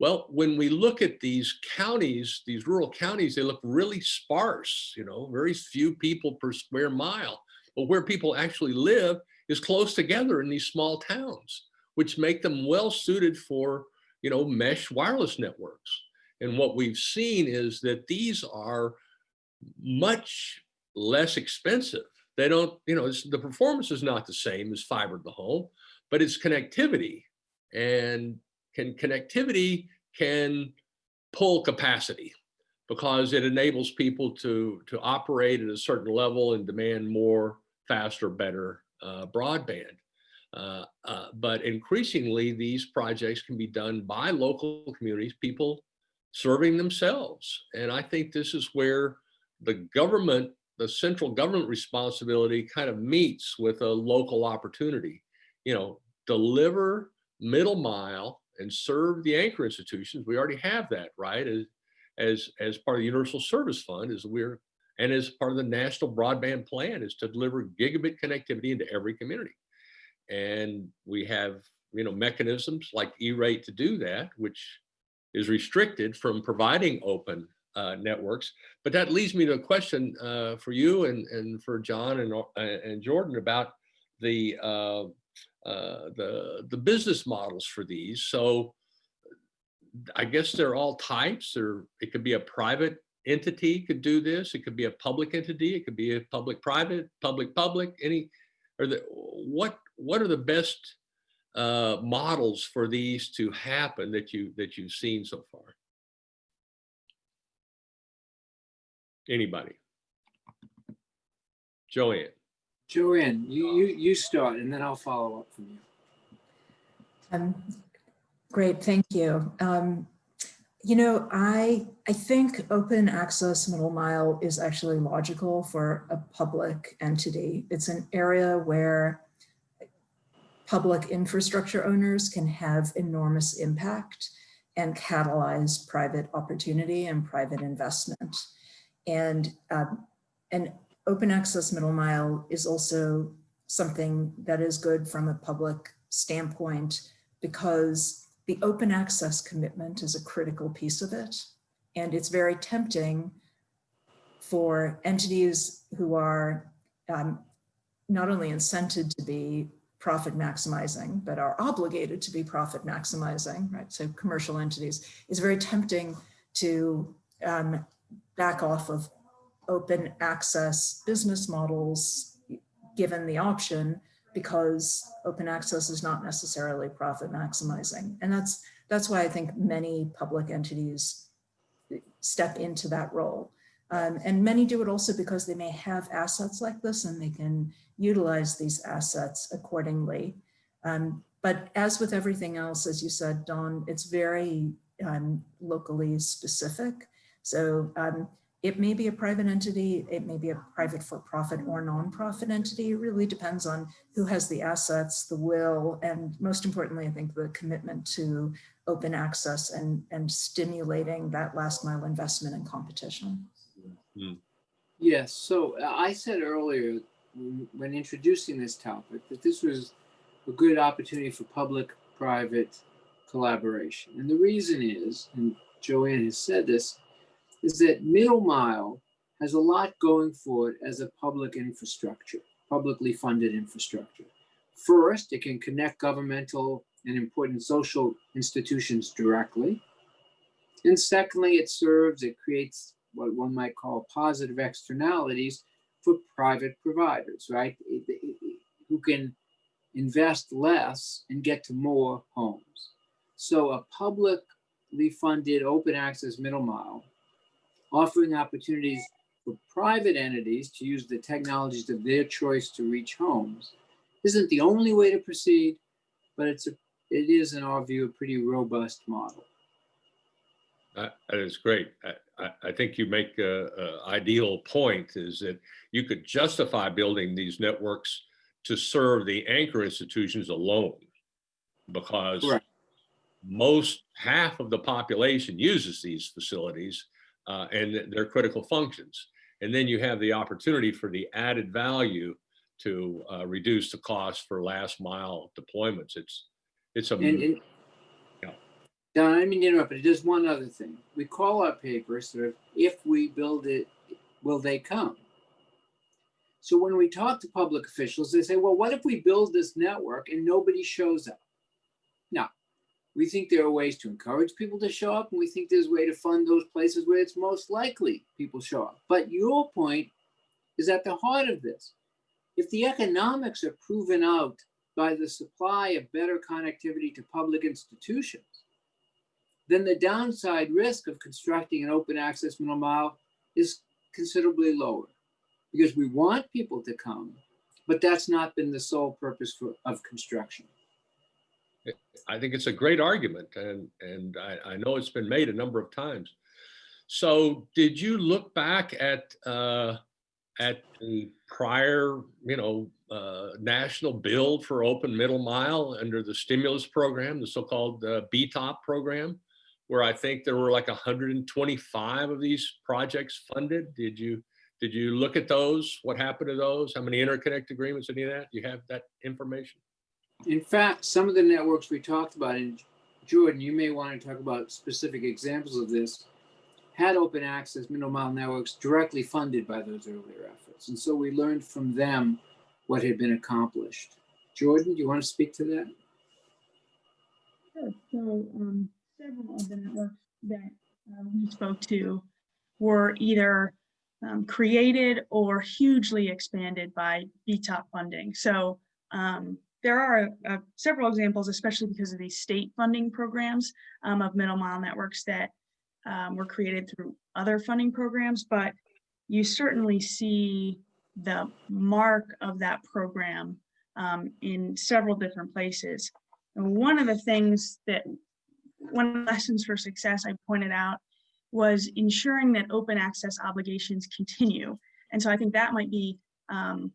Well, when we look at these counties, these rural counties, they look really sparse, you know, very few people per square mile. But where people actually live is close together in these small towns, which make them well suited for, you know, mesh wireless networks. And what we've seen is that these are much less expensive. They don't, you know, the performance is not the same as fiber to the home, but it's connectivity. And can connectivity can pull capacity because it enables people to, to operate at a certain level and demand more, faster, better uh, broadband. Uh, uh, but increasingly, these projects can be done by local communities, people serving themselves. And I think this is where the government, the central government responsibility kind of meets with a local opportunity. You know, deliver middle mile and serve the anchor institutions. We already have that, right? As, as, as part of the Universal Service Fund is we're, and as part of the National Broadband Plan is to deliver gigabit connectivity into every community. And we have, you know, mechanisms like E-rate to do that, which is restricted from providing open uh, networks. But that leads me to a question uh, for you and, and for John and, uh, and Jordan about the, uh, the, the business models for these. So I guess they're all types or it could be a private entity could do this. It could be a public entity. It could be a public-private, public-public, any, or the, what, what are the best uh, models for these to happen that you, that you've seen so far? Anybody? Joanne? Joanne, you, you, you start and then I'll follow up from you. Um, Great, thank you. Um, You know, I, I think open access middle mile is actually logical for a public entity. It's an area where public infrastructure owners can have enormous impact and catalyze private opportunity and private investment. And um, an open access middle mile is also something that is good from a public standpoint because the open access commitment is a critical piece of it. And it's very tempting for entities who are um, not only incented to be profit maximizing, but are obligated to be profit maximizing, right? So commercial entities is very tempting to um, back off of open access business models given the option because open access is not necessarily profit maximizing. And that's, that's why I think many public entities step into that role. Um, and many do it also because they may have assets like this and they can utilize these assets accordingly. Um, but as with everything else, as you said, Don, it's very um, locally specific. So um, it may be a private entity, it may be a private for-profit or non-profit entity. It really depends on who has the assets, the will, and most importantly, I think the commitment to open access and, and stimulating that last mile investment and competition. Yes, so uh, I said earlier when when introducing this topic that this was a good opportunity for public-private collaboration. And the reason is, and Joanne has said this, is that middle mile has a lot going for it as a public infrastructure, publicly funded infrastructure. First, it can connect governmental and important social institutions directly. And secondly, it serves, it creates what one might call positive externalities for private providers, right? Who can invest less and get to more homes. So a publicly funded open access middle mile offering opportunities for private entities to use the technologies of their choice to reach homes isn't the only way to proceed, but it's a, it is in our view, a pretty robust model. That that is great. I, I, I think you make a, ideal point is that you could justify building these networks to serve the anchor institutions alone. Because most, half of the population uses these facilities uh, and their critical functions. And then you have the opportunity for the added value to uh, reduce the cost for last mile deployments. It's, it's a, And, and Yeah. Don, I mean to interrupt, but just one other thing. We call our paper sort of, if we build it, will they come? So when we talk to public officials, they say, well, what if we build this network and nobody shows up? Now, we think there are ways to encourage people to show up, and we think there's a way to fund those places where it's most likely people show up. But your point is at the heart of this. If the economics are proven out by the supply of better connectivity to public institutions, then the downside risk of constructing an open access middle mile is considerably lower because we want people to come, but that's not been the sole purpose for, of construction. I think it's a great argument and, and I, I know it's been made a number of times. So did you look back at, uh, at the prior, you know, uh, national build for open middle mile under the stimulus program, the so-called uh, BTOP program, where I think there were like 125 of these projects funded? Did you, did you look at those? What happened to those? How many interconnect agreements, any of that? Do you have that information? In fact, some of the networks we talked about, and Jordan, you may want to talk about specific examples of this, had open access middle mile networks directly funded by those earlier efforts. And so we learned from them what had been accomplished. Jordan, do you want to speak to that? So um, several of the networks that uh, we spoke to were either um, created or hugely expanded by BTOP funding. So um, there are uh, several examples, especially because of these state funding programs um, of middle mile networks that um, were created through other funding programs, but you certainly see the mark of that program um, in several different places. And one of the things that, one of the lessons for success I pointed out was ensuring that open access obligations continue. And so I think that might be, um,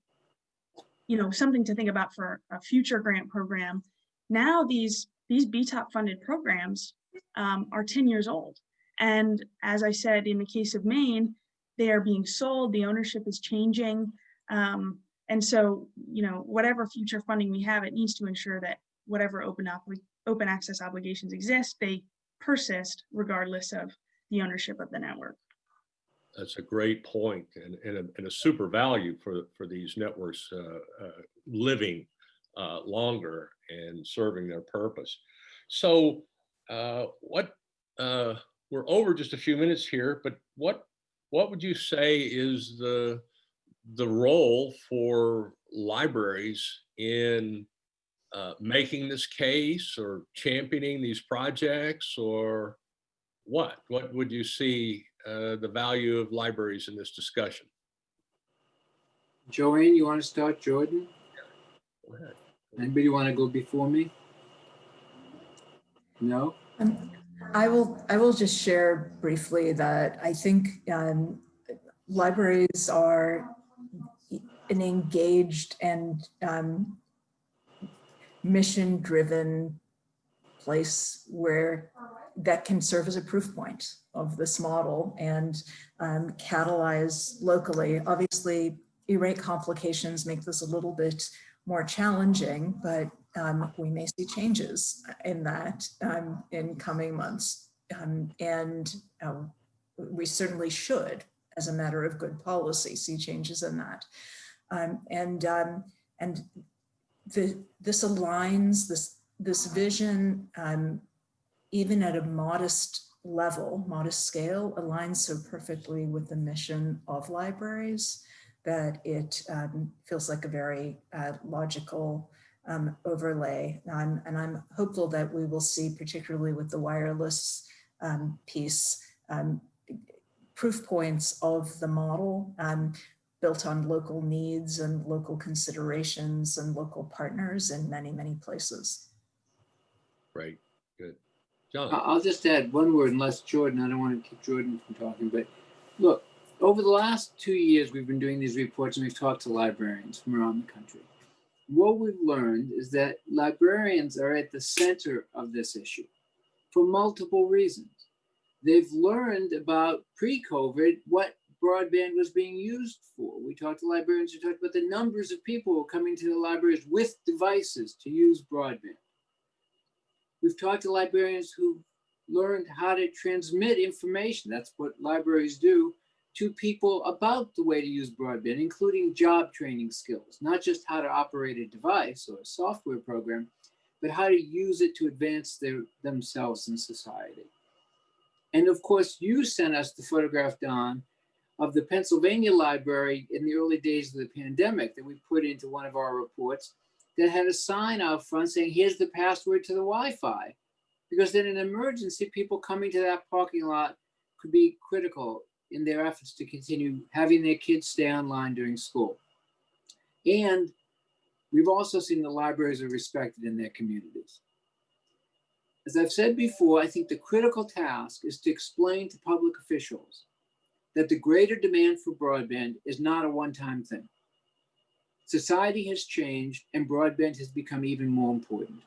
you know, something to think about for a future grant program. Now these, these BTOP funded programs um, are 10 years old. And as I said, in the case of Maine, they are being sold, the ownership is changing. Um, and so, you know, whatever future funding we have, it needs to ensure that whatever open open access obligations exist, they persist regardless of the ownership of the network. That's a great point and, and, a, and a super value for, for these networks uh, uh, living uh, longer and serving their purpose. So uh, what, uh, we're over just a few minutes here, but what, what would you say is the, the role for libraries in uh, making this case or championing these projects or what? What would you see uh, the value of libraries in this discussion? Joanne, you want to start, Jordan? Go ahead. Anybody want to go before me? No? Um, I will, I will just share briefly that I think um, libraries are an engaged and um, mission-driven place where that can serve as a proof point of this model and um, catalyze locally. Obviously, E-rate complications make this a little bit more challenging, but um, we may see changes in that um, in coming months. Um, and um, we certainly should, as a matter of good policy, see changes in that. Um, and and the, this aligns, this, this vision, even at a modest level, modest scale, aligns so perfectly with the mission of libraries that it um, feels like a very uh, logical um, overlay. And, and, I'm hopeful that we will see, particularly with the wireless um, piece, um, proof points of the model um, built on local needs and local considerations and local partners in many, many places. Right, good. John, I'll just add one word, unless Jordan, I don't want to keep Jordan from talking, but look, over the last two years, we've been doing these reports and we've talked to librarians from around the country. What we've learned is that librarians are at the center of this issue for multiple reasons. They've learned about pre-COVID what broadband was being used for. We talked to librarians who talked about the numbers of people coming to the libraries with devices to use broadband. We've talked to librarians who learned how to transmit information. That's what libraries do to people about the way to use broadband, including job training skills, not just how to operate a device or a software program, but how to use it to advance their, themselves in society. And of course, you sent us the photograph, Don, of the Pennsylvania library in the early days of the pandemic that we put into one of our reports that had a sign out front saying, here's the password to the Wi-Fi. Because in an emergency, people coming to that parking lot could be critical in their efforts to continue having their kids stay online during school. And we've also seen the libraries are respected in their communities. As I've said before, I think the critical task is to explain to public officials that the greater demand for broadband is not a one-time thing. Society has changed and broadband has become even more important.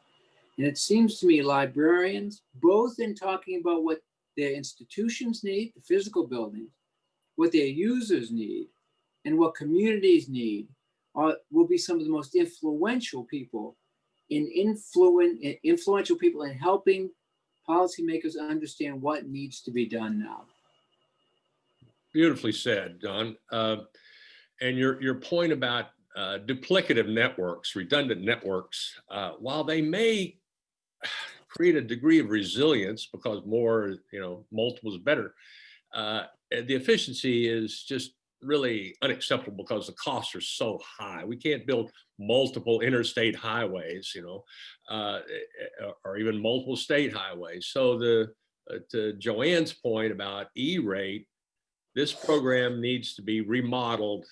And it seems to me librarians, both in talking about what their institutions need, the physical buildings, what their users need, and what communities need, are, will be some of the most influential people in influent, influential people in helping policymakers understand what needs to be done now. Beautifully said, Don. Uh, And your, your point about uh, duplicative networks, redundant networks, uh, while they may create a degree of resilience because more, you know, multiple is better, uh, the efficiency is just really unacceptable because the costs are so high. We can't build multiple interstate highways, you know, uh, or even multiple state highways. So the, uh, to Joanne's point about E-rate, this program needs to be remodeled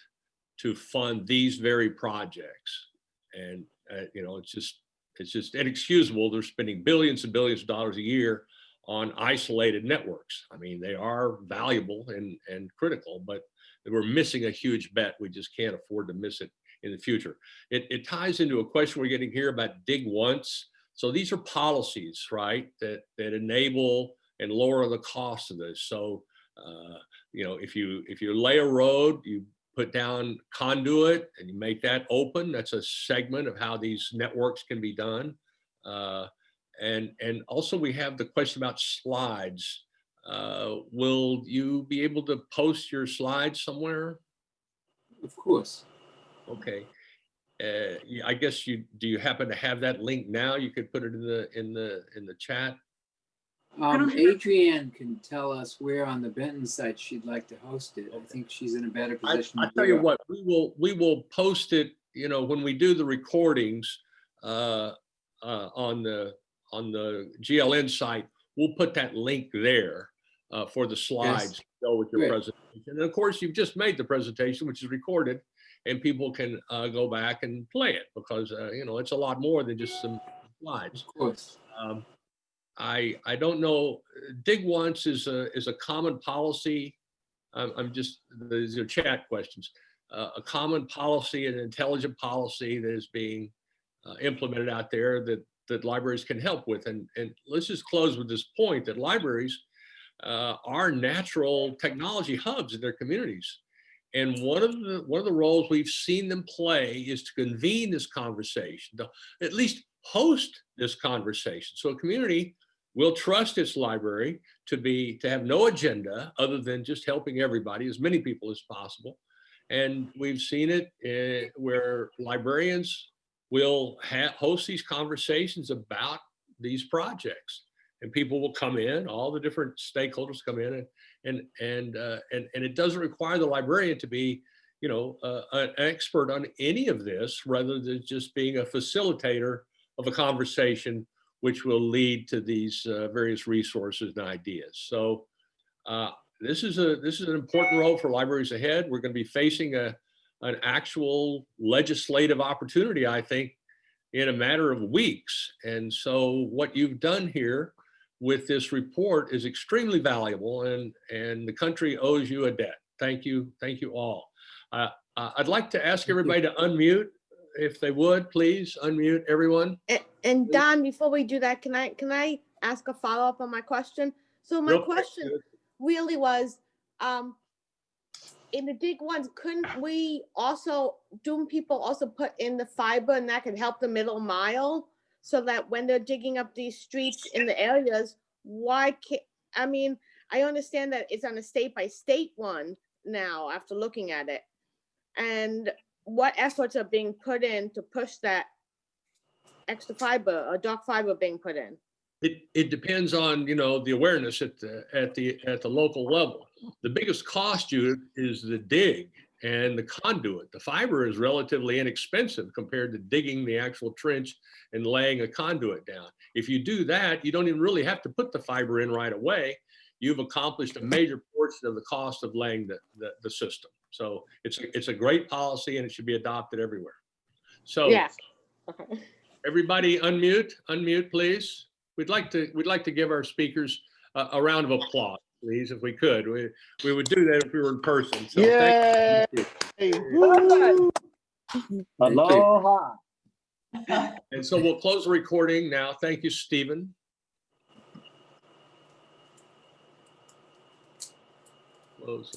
to fund these very projects. And, uh, you know, it's just, it's just inexcusable. They're spending billions and billions of dollars a year on isolated networks. I mean, they are valuable and, and critical, but we're missing a huge bet. We just can't afford to miss it in the future. It, it ties into a question we're getting here about dig once. So these are policies, right, that, that enable and lower the cost of this. So, uh, you know, if you if you lay a road, you put down conduit and you make that open. That's a segment of how these networks can be done. Uh, and and also we have the question about slides. Uh, will you be able to post your slides somewhere? Of course. Okay. Uh, I guess you do. You happen to have that link now? You could put it in the in the in the chat. Um, Adrienne can tell us where on the Benton site she'd like to host it. I think she's in a better position. I to tell you what, we will, we will post it, you know, when we do the recordings, uh, uh, on the, on the GLN site, we'll put that link there, uh, for the slides, to go with your Great. presentation. And of course, you've just made the presentation, which is recorded, and people can, uh, go back and play it, because, uh, you know, it's a lot more than just some slides. Of course. Um, I, I don't know, dig once is a, is a common policy. I'm, I'm just, these are chat questions. Uh, a common policy, an intelligent policy that is being uh, implemented out there that, that libraries can help with. And, and let's just close with this point that libraries uh, are natural technology hubs in their communities. And one of the, one of the roles we've seen them play is to convene this conversation, to at least host this conversation. So a community will trust its library to be, to have no agenda other than just helping everybody, as many people as possible. And we've seen it uh, where librarians will host these conversations about these projects. And people will come in, all the different stakeholders come in and, and, and, uh, and, and it doesn't require the librarian to be, you know, uh, an expert on any of this rather than just being a facilitator of a conversation which will lead to these uh, various resources and ideas. So uh, this is a this is an important role for libraries ahead. We're going to be facing a an actual legislative opportunity, I think, in a matter of weeks. And so what you've done here with this report is extremely valuable, and and the country owes you a debt. Thank you, thank you all. Uh, uh, I'd like to ask everybody to unmute, if they would, please unmute everyone. And, and Don, before we do that, can I, can I ask a follow-up on my question? So my question really was, um, in the dig once, couldn't we also, do people also put in the fiber and that could help the middle mile? So that when they're digging up these streets in the areas, why can't, I mean, I understand that it's on a state by state one now after looking at it. And what efforts are being put in to push that extra fiber or dark fiber being put in? It, it depends on, you know, the awareness at the, at the, at the local level. The biggest cost you is the dig and the conduit. The fiber is relatively inexpensive compared to digging the actual trench and laying a conduit down. If you do that, you don't even really have to put the fiber in right away. You've accomplished a major portion of the cost of laying the, the, the system. So it's, a- it's a great policy and it should be adopted everywhere. So Yes. Okay. Everybody unmute, unmute, please. We'd like to, we'd like to give our speakers a, a round of applause, please, if we could. We, we would do that if we were in person. So thank you. Aloha. And so we'll close the recording now. Thank you, Stephen. Close the